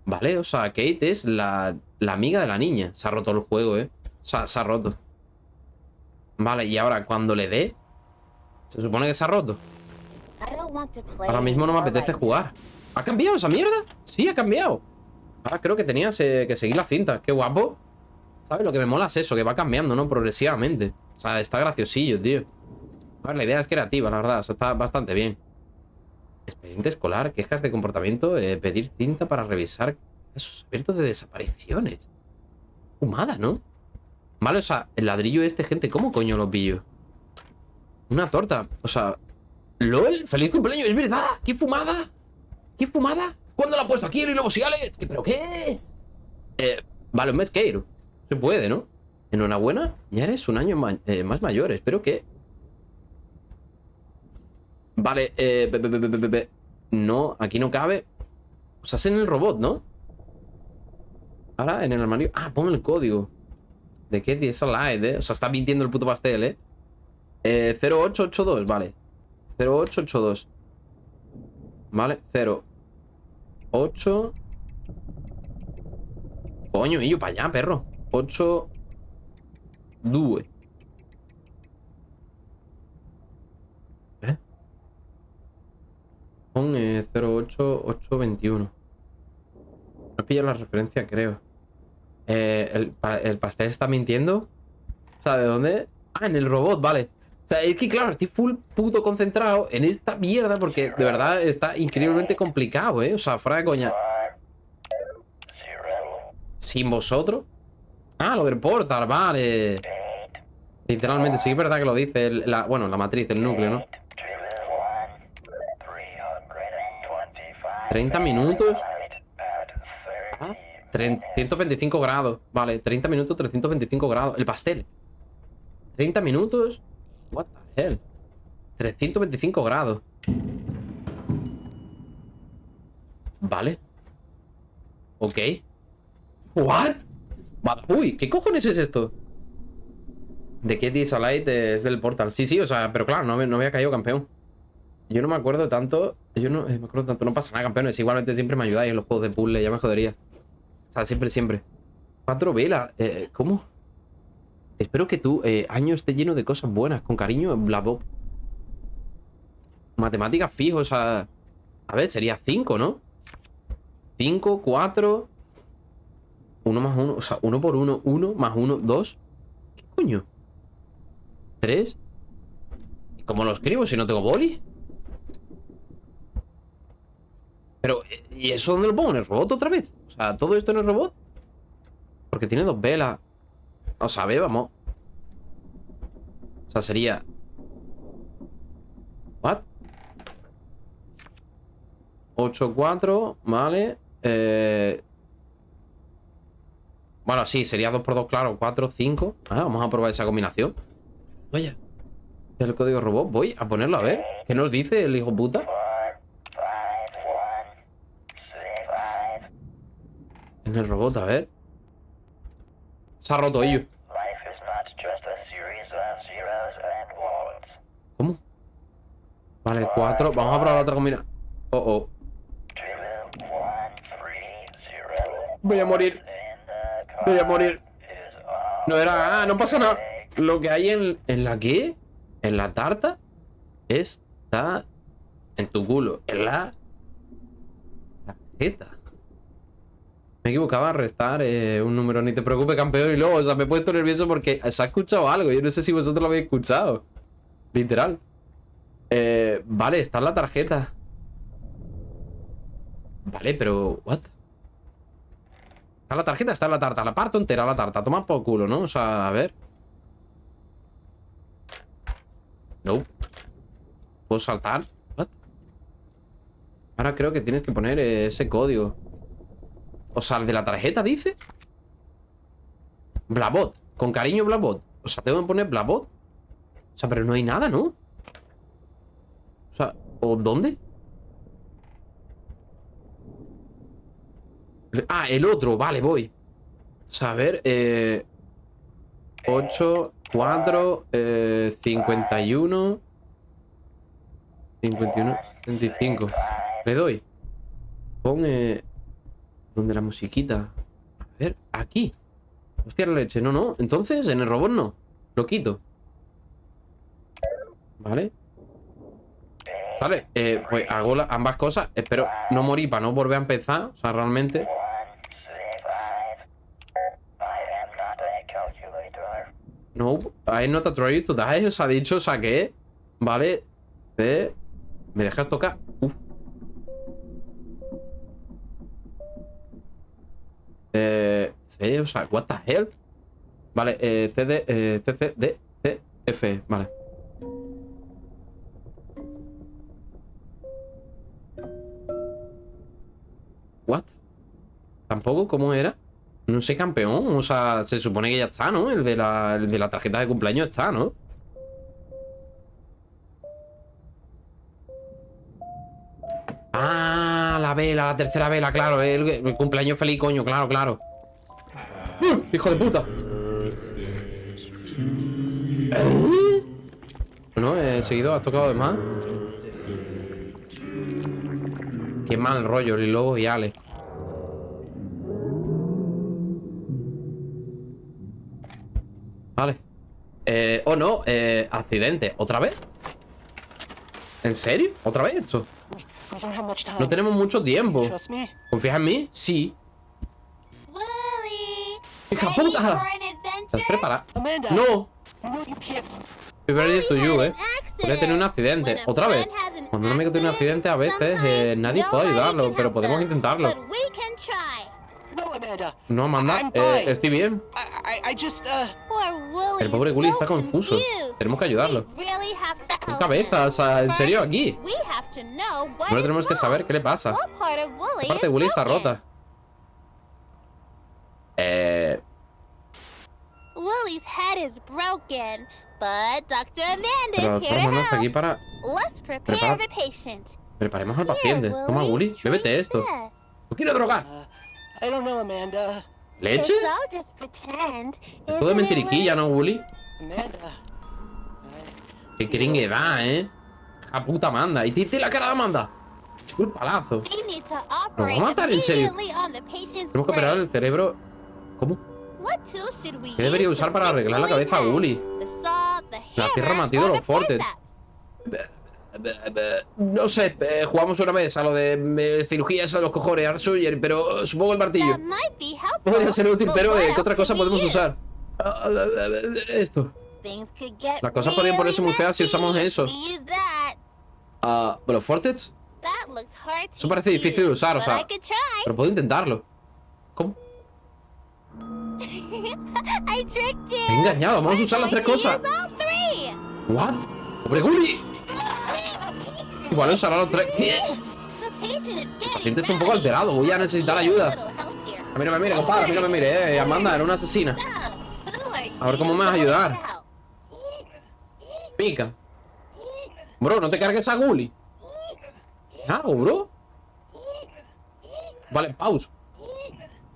Vale, o sea, Kate es la, la amiga de la niña. Se ha roto el juego, ¿eh? O sea, se ha roto. Vale, y ahora cuando le dé... Se supone que se ha roto. Ahora mismo no me apetece jugar. ¿Ha cambiado esa mierda? Sí, ha cambiado. Ahora creo que tenías eh, que seguir la cinta. Qué guapo. ¿Sabes? Lo que me mola es eso, que va cambiando, ¿no? Progresivamente. O sea, está graciosillo, tío. La idea es creativa, la verdad. O sea, está bastante bien. Expediente escolar, quejas de comportamiento, eh, pedir cinta para revisar esos abiertos de desapariciones. Fumada, ¿no? Vale, o sea, el ladrillo este, gente, ¿cómo coño lo pillo? Una torta, o sea... ¡LOL! ¡Feliz cumpleaños! ¡Es verdad! ¡Qué fumada! ¿Qué fumada? ¿Cuándo la ha puesto aquí el Lobo Sigales? ¿Qué, ¿Pero qué? Eh, vale, un mesqueiro. Se puede, ¿no? Enhorabuena, ya eres un año eh, más mayor. Espero que... Vale, eh... pe- pe- pe- No, aquí no cabe. O sea, es en el robot, ¿no? Ahora, en el armario... Ah, pon el código. ¿De qué? Es light, ¿eh? O sea, está mintiendo el puto pastel, ¿eh? Eh, 0882, vale. 0882. Vale, 0. 8. Coño, y yo para allá, perro. 8. 2. Pon eh, 08821. No pillo la referencia, creo. Eh, el, el pastel está mintiendo. O sea, ¿de dónde? Ah, en el robot, vale. O sea, es que claro, estoy full puto concentrado en esta mierda porque de verdad está increíblemente complicado, ¿eh? O sea, fuera de coña. ¿Sin vosotros? Ah, lo del portal, vale. Literalmente, sí es verdad que lo dice. la, bueno, la matriz, el núcleo, ¿no? 30 minutos. Ah, tre- 125 grados. Vale, 30 minutos, 325 grados. El pastel. 30 minutos. What the hell. 325 grados. Vale. Ok. What? Uy, ¿qué cojones es esto? De Kitty Salite es del Portal. Sí, sí, o sea, pero claro, no, me- no había caído campeón. Yo no me acuerdo tanto. Yo no eh, me acuerdo tanto. No pasa nada, campeones. Igualmente siempre me ayudáis en los juegos de puzzle. Ya me jodería. O sea, siempre, siempre. Cuatro velas. Eh, ¿Cómo? Espero que tu eh, año esté lleno de cosas buenas. Con cariño, Blabob. Matemáticas fijo, o sea. A ver, sería 5, ¿no? 5, 4. 1 más 1. O sea, 1 por 1, 1 más 1, 2. ¿Qué coño? 3. ¿Y cómo lo escribo si no tengo boli? Pero, eh, ¿y eso dónde lo pongo? ¿En el robot otra vez? O sea, ¿todo esto en el robot? Porque tiene dos velas. O sea, a ver, vamos. O sea, sería... ¿What? 8, 4, vale. Eh... Bueno, sí, sería 2 por 2, claro. 4, 5. Ah, vamos a probar esa combinación. Vaya. El código robot. Voy a ponerlo a ver. ¿Qué nos dice el hijo puta? En el robot, a ver. Se ha roto ello. Life is not just a series of zeros and ones. ¿Cómo? Vale, 4. Vamos a probar la otra combinación. Oh, oh. Voy a morir. Voy a morir. No era... Ah, no pasa nada. Lo que hay en, en la qué? En la tarta está en tu culo. En la tarjeta. Me equivocaba a restar eh, un número. Ni te preocupes, campeón. Y luego, o sea, me he puesto nervioso porque se ha escuchado algo. Yo no sé si vosotros lo habéis escuchado. Literal. Eh, vale, está en la tarjeta. Vale, pero... ¿What? Está en la tarjeta, está en la tarta. La parto entera la tarta. Toma por culo, ¿no? O sea, a ver. No. ¿Puedo saltar? What? Ahora creo que tienes que poner eh, ese código. O sea, el de la tarjeta dice. Blabot. Con cariño, Blabot. O sea, tengo que poner Blabot. O sea, pero no hay nada, ¿no? O sea, ¿o dónde? Ah, el otro, vale, voy. O sea, a ver, eh... 8, 4, eh, 51... 51, 75. Le doy. Pon, eh... ¿Dónde la musiquita? A ver, aquí. Hostia, la leche. No, no. Entonces, en el robot no. Lo quito. Vale. Vale, eh, pues hago ambas cosas. Espero no morir para no volver a empezar. O sea, realmente. No, I not a try to die. Os ha dicho, saqué. Vale. C. ¿Me dejas tocar? Uf. Eh, C, o sea, what the hell? Vale, eh, C, D, eh, C, C, D, C, F, vale. What? ¿Tampoco? ¿Cómo era? No sé, campeón. O sea, se supone que ya está, ¿no? El de la, el de la tarjeta de cumpleaños está, ¿no? Ah, la vela, la tercera vela, claro. El, el cumpleaños feliz, coño, claro, claro. ¡Uh! ¡Hijo de puta! No, he seguido, has tocado de más. Qué mal rollo, el lobo y Ale. Vale. Eh, oh no, eh, accidente. ¿Otra vez? ¿En serio? ¿Otra vez esto? No tenemos mucho tiempo. ¿Confías en mí? Sí. ¡Hija puta! ¿Estás preparada? Amanda. ¡No! Estoy to you, eh. Podría tener un accidente. ¿Otra vez? Cuando un amigo tiene un accidente, a veces eh, nadie puede ayudarlo, pero podemos intentarlo. No, Amanda. Eh, estoy bien. Uh. Poor Wooly El pobre so está confuso. Tenemos que ayudarlo. ¿Qué cabeza? O sea, ¿en serio aquí? Primero tenemos que saber qué le pasa. What part of Wooly Aparte, is Willy está rota. Eh... Lily's head is broken, but Dr. Amanda Pero de todas to maneras, aquí para... Let's prepare Prepara- the patient. Preparemos al paciente. Toma, Willy, bébete esto. ¿No quieres drogar? Uh, I don't know, Amanda. ¿Leche? Es todo mentiriquilla? ¿no? Amanda. Qué cringe va, ¿eh? La puta Amanda. Y tiene la cara de Amanda. El palazo. ¿Nos va a matar en serio? Tenemos que operar el cerebro. ¿Cómo? ¿Qué debería usar para arreglar la cabeza a the La tierra hammer, matido los fortes. No sé, eh, jugamos una vez a lo de eh, cirugías a los cojones, Arsuyer, pero supongo el martillo. Podría ser útil, pero eh, ¿qué otra cosa podemos usar? Ah, ah, ah, Esto. Las cosas podrían ponerse muy feas si usamos if eso. Ah, looks hard Eso parece difícil de usar, o sea. Pero puedo intentarlo. ¿Cómo? He engañado, vamos a usar las tres cosas. ¿What? ¡Hombre, Gully! Igual usará los tres. El paciente está un poco alterado, voy a necesitar ayuda. A mí no me mire, compadre, a mí no me mire, eh. Amanda era una asesina. A ver cómo me vas a ayudar. Pica. Bro, no te cargues a Gully. ¿Qué hago, bro? Vale, pause.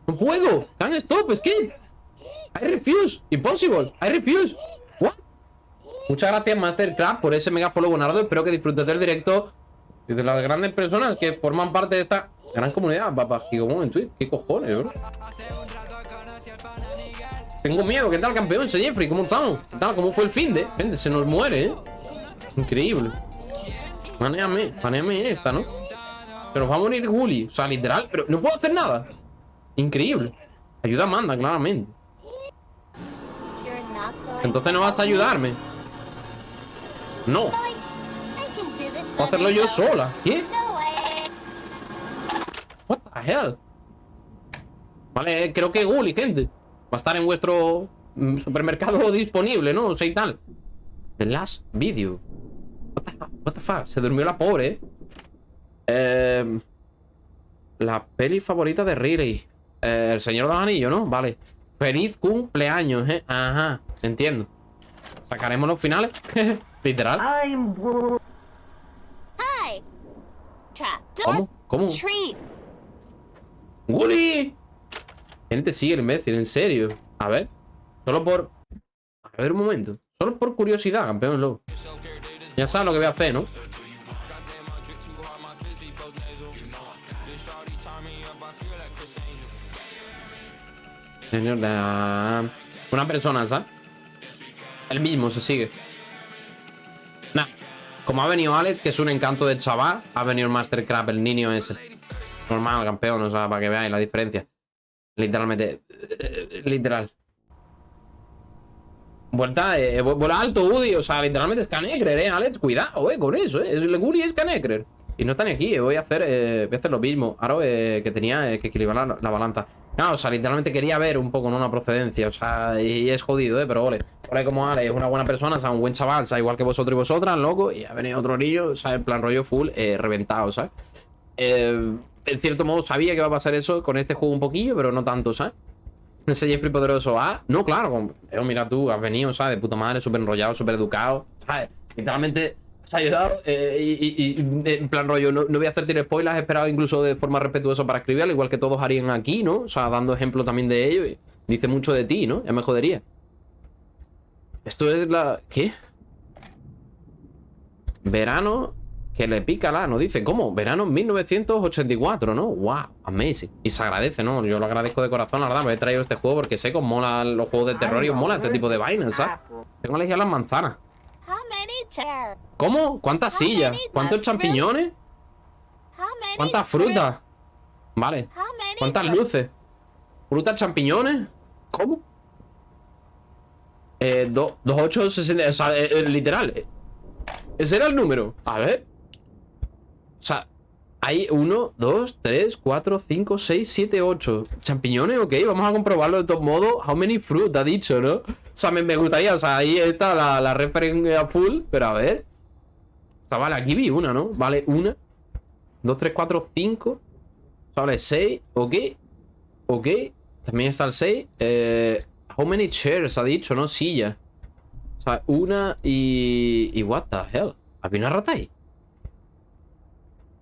No puedo. Can't stop, escape. I refuse. Impossible. I refuse. What? Muchas gracias, Mastercraft, por ese mega follow, Bonardo. Espero que disfrutes del directo y de las grandes personas que forman parte de esta gran comunidad. Papá, Gigomon en Twitch. ¿Qué cojones, bro? Tengo miedo. ¿Qué tal, campeón? Soy Jeffrey. ¿Cómo estamos? ¿Qué tal? ¿Cómo fue el fin de? Gente, se nos muere, ¿eh? Increíble. Manéame, manéame esta, ¿no? Se nos va a morir Gully. O sea, literal. Pero no puedo hacer nada. Increíble. Ayuda a Amanda, claramente. Entonces no vas a ayudarme. No. Hacerlo yo sola. ¿Qué? What the hell? Vale, eh, creo que Gully, gente. Va a estar en vuestro mm, supermercado disponible, ¿no? O sea, y tal. The last video. What the, what the fuck? Se durmió la pobre, ¿eh? Eh, la peli favorita de Riley. Eh, el Señor de los Anillos, ¿no? Vale. Feliz cumpleaños, ¿eh? Ajá, entiendo. Sacaremos los finales. Literal. Hi. ¿Cómo? ¿Cómo? ¡Gully! ¿Quién te sigue el imbécil? ¿En serio? A ver. Solo por... A ver un momento. Solo por curiosidad, campeón loco. Ya sabes lo que voy a hacer, ¿no? Señor. Una persona, ¿sabes? El mismo se sigue. Como ha venido Alex, que es un encanto de chaval, ha venido el Mastercraft, el niño ese. Normal, campeón, o sea, para que veáis la diferencia. Literalmente. eh, Literal. Vuelta, eh, vu- vuela alto, Woody. O sea, literalmente es Canecrer, eh, Alex. Cuidado, eh, con eso, eh. El Guri es Canecrer. Y no está ni aquí, eh, voy a hacer, eh, voy a hacer lo mismo. Ahora que tenía que equilibrar la, la balanza. No, o sea, literalmente quería ver un poco, ¿no? Una procedencia. O sea, y es jodido, eh, pero ole. Ole como Ale, es una buena persona, o sea, un buen chaval, o igual que vosotros y vosotras, loco. Y ha venido otro niño, o en plan rollo full, eh, reventado, ¿sabes? Eh, en cierto modo sabía que iba a pasar eso con este juego un poquillo, pero no tanto, ¿sabes? Ese Jeffrey poderoso, ah, no, claro, eh, mira tú, has venido, ¿sabes? De puta madre, súper enrollado, súper educado, ¿sabes? Literalmente has ayudado eh, y, en plan rollo, no, no voy a hacerte spoilers, he esperado incluso de forma respetuosa para escribir, al igual que todos harían aquí, ¿no? O sea, dando ejemplo también de ello dice mucho de ti, ¿no? Ya me jodería. Esto es la... ¿Qué? Verano que le pica la, no dice, ¿cómo? Verano 1984, ¿no? Wow, amazing. Y se agradece, ¿no? Yo lo agradezco de corazón, la verdad, me he traído este juego porque sé que os molan los juegos de terror y os mola este tipo de vainas, ¿sabes? Tengo alergia a las manzanas. ¿Cómo? ¿Cuántas sillas? ¿Cuántos champiñones? ¿Cuántas frutas? Vale. ¿Cuántas luces? ¿Frutas, champiñones? ¿Cómo? Eh, do- 2860. O sea, eh, eh, literal. Ese era el número. A ver. O sea, hay 1, 2, 3, 4, 5, 6, 7, 8. Champiñones, ok. Vamos a comprobarlo de todos modos. How many fruit ha dicho, ¿no? O sea, me, me gustaría. O sea, ahí está la, la referencia full. Pero a ver. O sea, vale, aquí vi una, ¿no? Vale, una. 2, 3, 4, 5. O sea, vale, 6. Ok. Ok. También está el 6. Eh, how many chairs ha dicho, ¿no? Silla. O sea, una y... Y what the hell. ¿Había una rata ahí?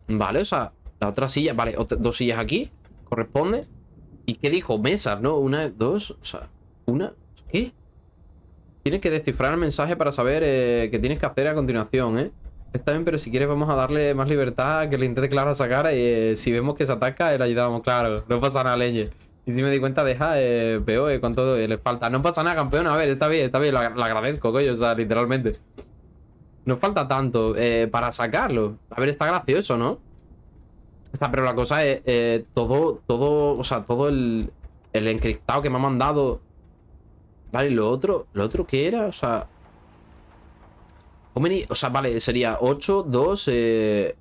Vale, o sea, la otra silla... Vale, dos sillas aquí. Corresponde. ¿Y qué dijo? Mesas, ¿no? Una, dos... O sea, una... ¿Qué? Tienes que descifrar el mensaje para saber eh, qué tienes que hacer a continuación, ¿eh? Está bien, pero si quieres vamos a darle más libertad, que le intente claro sacar eh, si vemos que se ataca, le ayudamos, claro. No pasa nada, leñe. Y si me di cuenta, deja, eh, con todo, eh, le falta. No pasa nada, campeón, a ver, está bien, está bien, lo, agradezco, coño, o sea, literalmente. Nos falta tanto eh, para sacarlo. A ver, está gracioso, ¿no? O pero la cosa es, eh, todo, todo, o sea, todo el, el encriptado que me ha mandado. Vale, lo otro, ¿lo otro qué era? O sea... O sea, vale, sería 8, 2, eh...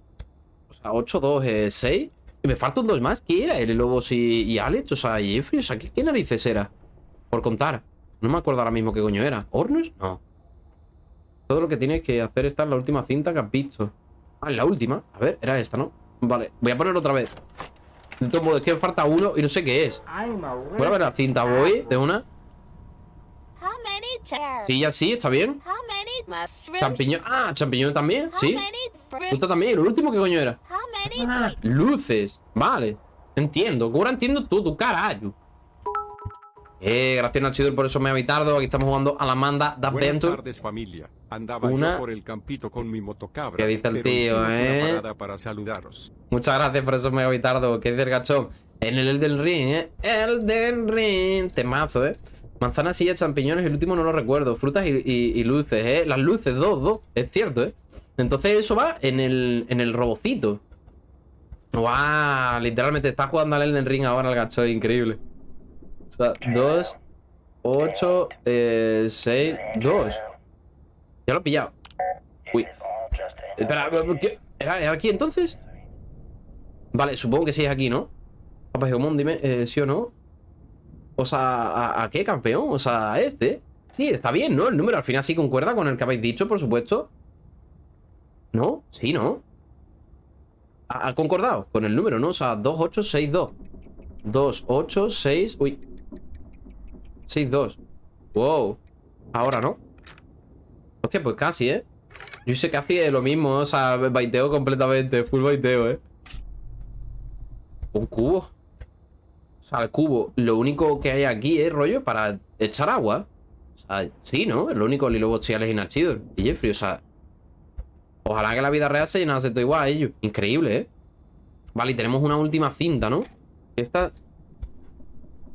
O sea, 8, 2, eh, 6. Y me faltan dos más. ¿Qué era? ¿El Lobos y, y Alex? O sea, y Jeffrey. O sea, ¿qué, qué narices era? Por contar. No me acuerdo ahora mismo qué coño era. ¿Hornos? No. Todo lo que tienes que hacer está en la última cinta que has visto. Ah, en la última. A ver, era esta, ¿no? Vale, voy a ponerlo otra vez. De todo modo, es que me falta uno y no sé qué es. Voy a ver la cinta, voy de una. Sí, ya sí, está bien. Champiñón. Ah, champiñón también, sí. Esto también. ¿El último qué coño era? Ah, luces. Vale. Entiendo. Que ahora entiendo tú, tu carajo. Eh, gracias Nachidor por eso me ha habitado. Aquí estamos jugando a la manda de Buenas Adventure. tardes familia. Andaba Una- yo por el campito con mi motocabra. ¿Qué dice el tío, eh? Para saludaros. Muchas gracias por eso me ha habitado. ¿Qué dice el gachón? En el Elden Ring, ¿eh? Elden Ring. Temazo, ¿eh? Manzanas, sillas, champiñones. El último no lo recuerdo. Frutas y, y- y luces, ¿eh? Las luces, dos, dos. Es cierto, ¿eh? Entonces eso va en el, en el robocito. ¡Guau! Literalmente está jugando al Elden Ring ahora el gachón. Increíble. O sea, dos, ocho, eh, seis, dos. Ya lo he pillado. Uy. Espera, ¿qué? ¿Era, aquí entonces? Vale, supongo que sí es aquí, ¿no? Papá Gomón, dime, eh, ¿sí o no? O sea, ¿a, a qué campeón? O sea, a este. Sí, está bien, ¿no? El número al final sí concuerda con el que habéis dicho, por supuesto. ¿No? Sí, ¿no? Ha, concordado con el número, ¿no? O sea, 2862. 2862. Uy. 62. Wow. Ahora, ¿no? Hostia, pues casi, ¿eh? Yo sé que hacía lo mismo, o sea, baiteo completamente, full baiteo, ¿eh? Un cubo. O sea, el cubo, lo único que hay aquí es rollo para echar agua. O sea, sí, ¿no? Lo único Lilo Bochiales y Nachidor. Y Jeffrey, o sea... Ojalá que la vida real se llenase todo igual a ellos. Increíble, ¿eh? Vale, y tenemos una última cinta, ¿no? Esta...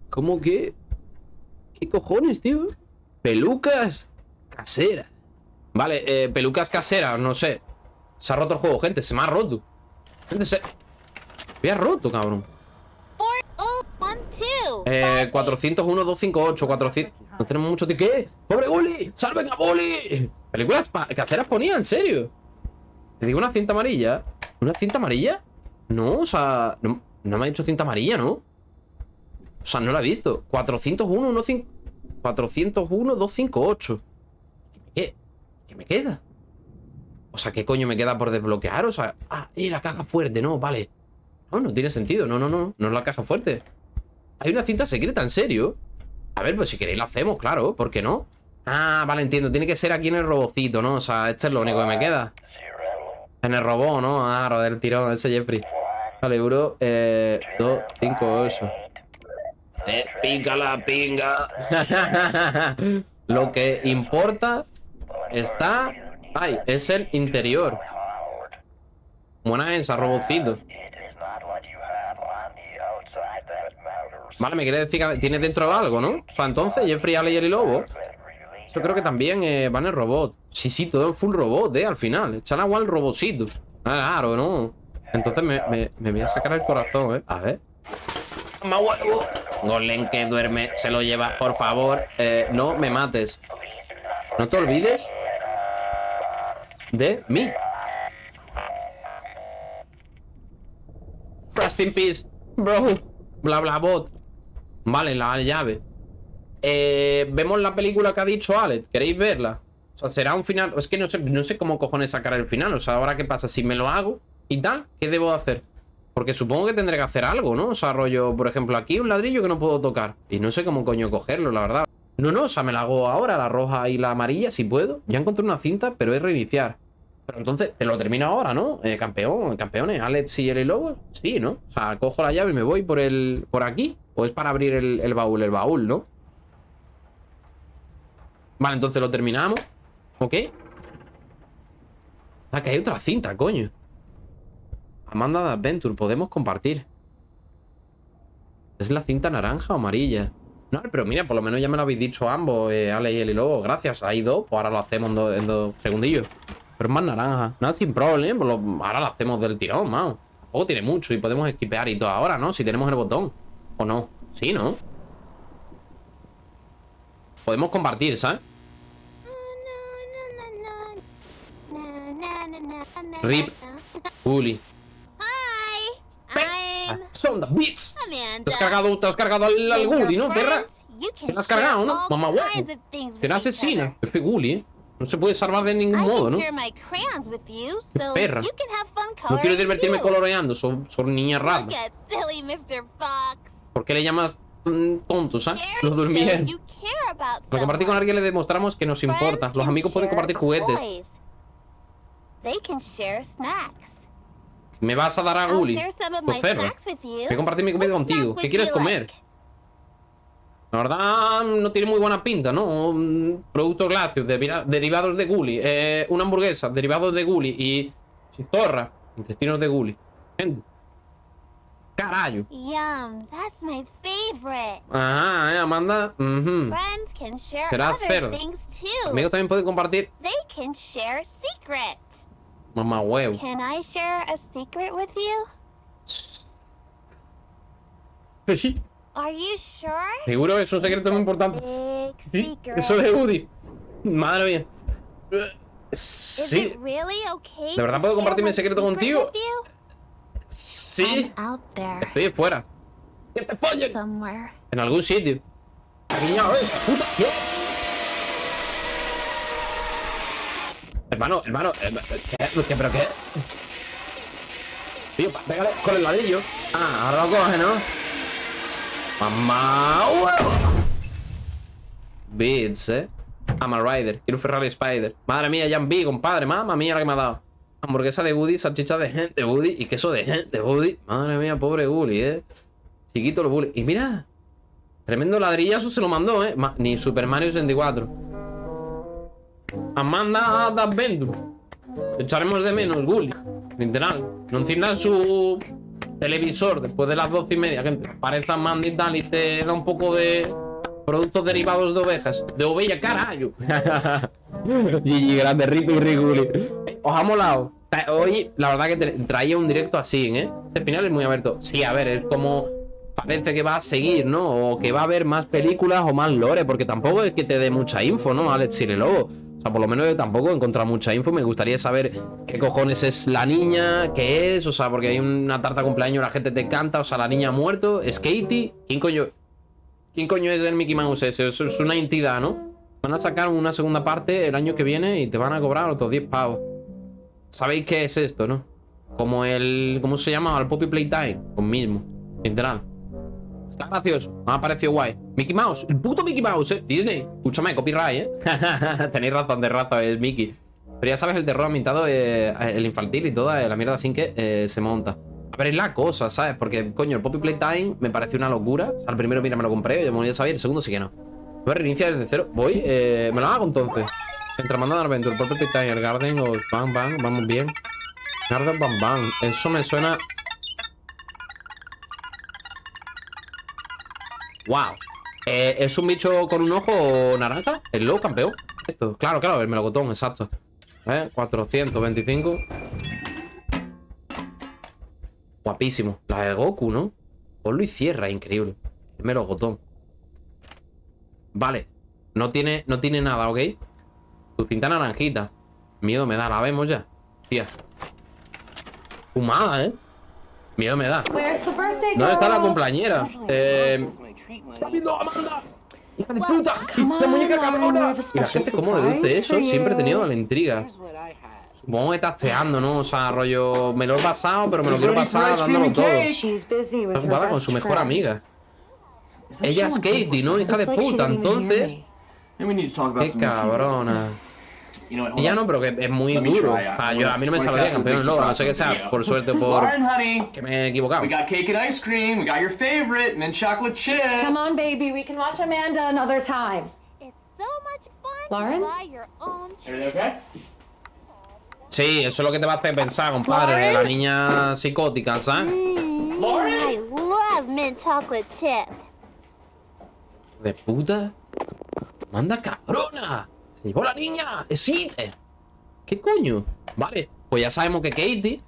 ¿Cómo que...? ¿Qué cojones, tío? Pelucas caseras. Vale, eh, pelucas caseras, no sé. Se ha roto el juego, gente. Se me ha roto. Gente, se... Me ha roto, cabrón. Eh, 401, 258, 400... No tenemos mucho tiempo. ¿Qué? ¡Pobre Gully! ¡Salven a Gully! Películas caseras ponía, en serio. Te digo una cinta amarilla. ¿Una cinta amarilla? No, o sea... No, me ha dicho cinta amarilla, ¿no? O sea, no la he visto. 401, 15... 401, 258. ¿Qué? ¿Qué me queda? O sea, ¿qué coño me queda por desbloquear? O sea... Ah, y la caja fuerte, no, vale. No, no tiene sentido. No, no, no. No es la caja fuerte. Hay una cinta secreta, ¿en serio? A ver, pues si queréis la hacemos, claro. ¿Por qué no? Ah, vale, entiendo. Tiene que ser aquí en el robocito, ¿no? O sea, este es lo único que me queda. En el robot, ¿no? Ah, del tirón, ese Jeffrey. Vale, euro. Eh, 2, 5, 8. Te pica la pinga. lo que importa está... Ay, es el interior. Buena esa, robocito. Vale, me quiere decir que tiene dentro algo, ¿no? O sea, entonces, Jeffrey, Ale y el lobo. Yo creo que también eh, va en el robot. Sí, sí, todo full robot, eh, al final. Echan agua al robocito. Ah, Claro, ¿no? Entonces me, me, me voy a sacar el corazón, eh. A ver. ¡Más huevo! Golem que duerme, se lo lleva, por favor. Eh, no me mates. No te olvides de mí. Rest in peace, bro. Bla bla bot. Vale, la llave. Eh, vemos la película que ha dicho Alex. ¿Queréis verla? O sea, será un final. Es que no sé, no sé cómo cojones sacar el final. O sea, ahora qué pasa. Si me lo hago y tal, ¿qué debo hacer? Porque supongo que tendré que hacer algo, ¿no? O sea, rollo, por ejemplo, aquí un ladrillo que no puedo tocar. Y no sé cómo coño cogerlo, la verdad. No, no, o sea, me la hago ahora, la roja y la amarilla, si puedo. Ya encontré una cinta, pero es reiniciar. Pero entonces, te lo termino ahora, ¿no? Eh, campeón, campeones, Alex y el Lobo. Sí, ¿no? O sea, cojo la llave y me voy por el. por aquí. O es para abrir el, el baúl, el baúl, ¿no? Vale, entonces lo terminamos. ¿Ok? Ah, que hay otra cinta, coño. Amanda de Adventure, podemos compartir. ¿Es la cinta naranja o amarilla? No, pero mira, por lo menos ya me lo habéis dicho ambos, eh, Ale y el Lobo. Gracias, hay dos, pues ahora lo hacemos en dos, segundillos. Pero es más naranja. Nada, sin problema, pues ahora lo hacemos del tirón, mao. Tampoco tiene mucho y podemos esquipear y todo ahora, ¿no? Si tenemos el botón. ¿O no? Sí, ¿no? Podemos compartir, ¿sabes? Rip. Hi, I'm Son the beats. Te has cargado, te has cargado al, al Gully, ¿no, perra? Te has cargado, ¿no? Mamá huevo. Será asesina. F Gully, ¿eh? No se puede salvar de ningún modo, ¿no? Qué perra. No quiero divertirme coloreando, son, son niñas raras. ¿Por qué le llamas mm, tonto, ¿sabes? Very Lo durmié. shows you care about Al compartir con alguien le demostramos que nos importa. Los amigos pueden compartir juguetes. They can share snacks. Me vas a dar a Gully. share some of my perra. snacks with you. Voy a compartir mi comida contigo. ¿Qué quieres comer? like? La verdad, no tiene muy buena pinta, ¿no? Mm, Productos lácteos, deriva- derivados de Gully. Eh, una hamburguesa, derivados de Gully. Y chitorra, intestinos de Gully. Gente. Carayo. Yum, that's my favorite. Ajá, eh, Amanda. Ujú. Friends can share Será cerdo. Amigos también pueden compartir. They can share secrets. Mamá huevo. Can I share a secret with you? Are you sure? Seguro que es un secreto muy importante. Sí, secret. eso de Woody. Madre mía. Sí, it really okay ¿De verdad puedo compartir mi secreto secret contigo? with you? sí. I'm out there Estoy fuera. ¡Que te follen! somewhere. En algún sitio. Aquí ya, eh, puta, ¿qué? Hermano, hermano, ¿qué? ¿Qué? ¿Pero qué? Tío, pégale con el ladrillo. Ah, ahora lo coge, ¿no? Mamá. Beats, eh. I'm a rider. Quiero un Ferrari Spider. Madre mía, Jan B, compadre. Mamma mía, la que me ha dado. Hamburguesa de Woody, salchicha de gente Woody y queso de gente Woody. Madre mía, pobre Woody, eh. Chiquito lo Woody. Y mira, tremendo ladrillazo se lo mandó, eh. Ma- ni Super Mario 64. Amanda de Adventure. Echaremos de menos, Gully. Literal. No enciendas su televisor después de las doce y media, gente. Parece Amanda y tal y te da un poco de productos derivados de ovejas. De ovella, carajo. GG, grande, Rip y Rick Gully. Os ha molado. Hoy, la verdad que tra- traía un directo así, ¿eh? Este final es muy abierto. Sí, a ver, es como... Parece que va a seguir, ¿no? O que va a haber más películas o más lore, porque tampoco es que te dé mucha info, ¿no? Alex Lobo. O sea, por lo menos yo tampoco he encontrado mucha info. Me gustaría saber qué cojones es la niña, qué es, o sea, porque hay una tarta cumpleaños, la gente te canta, o sea, la niña ha muerto, es Katie. ¿Quién coño? ¿Quién coño es el Mickey Mouse ese? Eso es una entidad, ¿no? Van a sacar una segunda parte el año que viene y te van a cobrar otros 10 pavos. ¿Sabéis qué es esto, no? Como el... ¿Cómo se llama? El Poppy Playtime. Pues mismo. Literal. Está. Me ha parecido guay. Mickey Mouse. El puto Mickey Mouse, eh. Disney. Escúchame, copyright, eh. Tenéis razón de raza, es Mickey. Pero ya sabes, el terror ambientado, eh, el infantil y toda eh, la mierda sin que eh, se monta. A ver, es la cosa, ¿sabes? Porque, coño, el Poppy Playtime me pareció una locura. O sea, el primero, mira, me lo compré, yo me lo ya sabía. El segundo sí que no. Voy a reiniciar desde cero. Voy, eh, me lo hago entonces. Entre Manda Adventure, Poppy Playtime, el Garden o Bang Bang, vamos bien. Garden Bang Bang. Eso me suena. Wow. Eh, ¿Es un bicho con un ojo naranja? ¿El low campeón? Esto, claro, claro, el melocotón, exacto. ¿Eh? 425. Guapísimo. La de Goku, ¿no? Ponlo y cierra, increíble. El melocotón. Vale. No tiene, no tiene nada, ¿ok? Tu cinta naranjita. Miedo me da, la vemos ya. Tía. Fumada, ¿eh? Miedo me da. ¿Dónde está la cumpleañera? Eh... ¡Está viendo Amanda! ¡Hija de puta! ¡La muñeca cabrona! Y la gente, ¿cómo deduce eso? Siempre he tenido la intriga. Supongo que tasteando, ¿no? O sea, rollo... Me lo he pasado, pero me lo quiero pasar dándolo todo. Está ocupada con su mejor amiga. Ella es Katie, ¿no? Hija de puta. Entonces... Qué cabrona. Y ya no, pero que es muy duro. Ah, yo, a mí no me saldría campeón el logro, no sé qué sea, por suerte o por Lauren, honey, que me he equivocado. we got cake and ice cream. We got your favorite mint chocolate chip. Come on, baby. We can watch Amanda another time. It's so much fun want to buy your own Everything okay? Sí, eso es lo que te va a hacer pensar, compadre. La niña psicótica, ¿sabes? Mm, I love mint chocolate chip. De puta. Manda cabrona. Se llevó la niña. Existe. ¿Qué coño? Vale, pues ya sabemos que Katie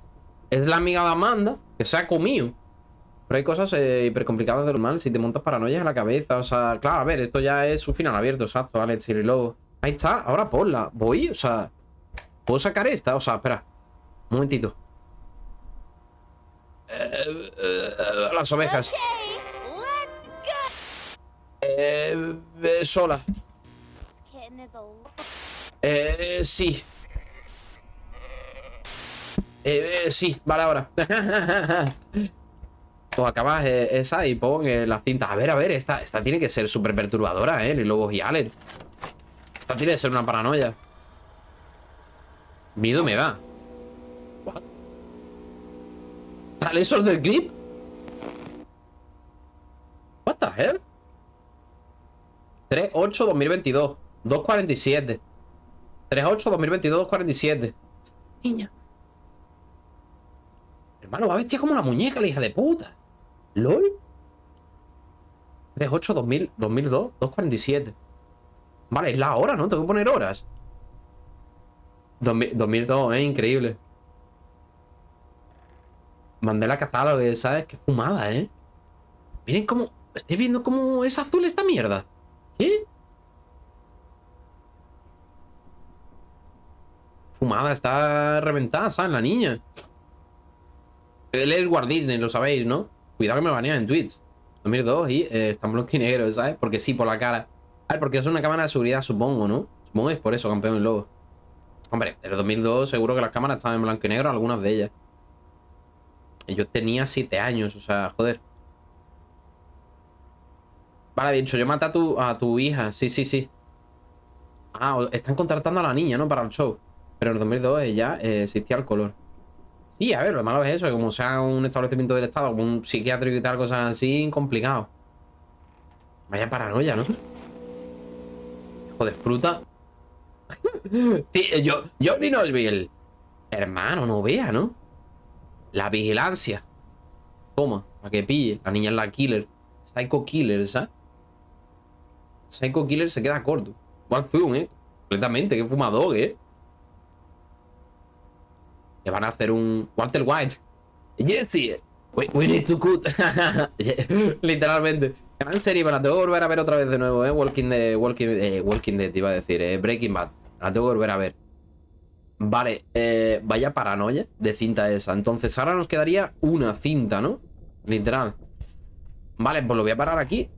es la amiga de Amanda que se ha comido. Pero hay cosas eh, hiper complicadas de normal si te montas paranoias en la cabeza. O sea, claro, a ver, esto ya es un final abierto, exacto, Alex y Lobo. Ahí está, ahora ponla. Voy, o sea, ¿puedo sacar esta? O sea, espera. Un momentito. Eh, eh, las ovejas. Okay. Eh, eh, sola. Eh, sí. Eh, eh, sí, vale, ahora. pues acabas eh, esa y pon eh, las cintas. A ver, a ver, esta, esta tiene que ser súper perturbadora, ¿eh? Lobos y Alex. Esta tiene que ser una paranoia. Miedo me da. ¿Tal eso del clip? What the hell? 3-8-2022 2.47 3-8-2022 2.47 Niña Hermano, va vestida como la muñeca, la hija de puta ¿Lol? 3-8-2000 2002 2.47 Vale, es la hora, ¿no? Tengo que poner horas 2000 2002, eh, increíble Mandé la catálogo, ¿sabes? Qué fumada, ¿eh? Miren cómo... ¿Estáis viendo cómo es azul esta mierda? ¿Qué? Fumada, está reventada, ¿sabes? La niña. Él es Walt Disney, lo sabéis, ¿no? Cuidado que me banean en Twitch. 2002 y eh, está en blanco y negro, ¿sabes? Porque sí, por la cara. A ver, porque es una cámara de seguridad, supongo, ¿no? Supongo que es por eso, campeón lobo. Hombre, en el 2002 seguro que las cámaras estaban en blanco y negro, algunas de ellas. Yo tenía 7 años, o sea, joder. Vale, dicho, yo maté a tu, a tu hija. Sí, sí, sí. Ah, están contratando a la niña, ¿no? Para el show. Pero en el 2002 ya eh, existía el color. Sí, a ver, lo malo es eso, que como sea un establecimiento del Estado, un psiquiátrico y tal, cosas así, complicado. Vaya paranoia, ¿no? Hijo de fruta. Tío, yo, Johnny Knoxville. Hermano, no vea, ¿no? La vigilancia. Toma, para que pille. La niña es la killer. Psycho Killer, ¿sabes? Psycho Killer se queda corto. Igual ¿eh? Completamente, qué fumador, ¿eh? Le van a hacer un Walter White. Jesse, we, we need to cut. Literalmente. Gran serie, me la tengo que volver a ver otra vez de nuevo, ¿eh? Walking Dead, Walking, eh, Walking Dead, iba a decir, eh, Breaking Bad. La tengo que volver a ver. Vale, eh, vaya paranoia de cinta esa. Entonces ahora nos quedaría una cinta, ¿no? Literal. Vale, pues lo voy a parar aquí.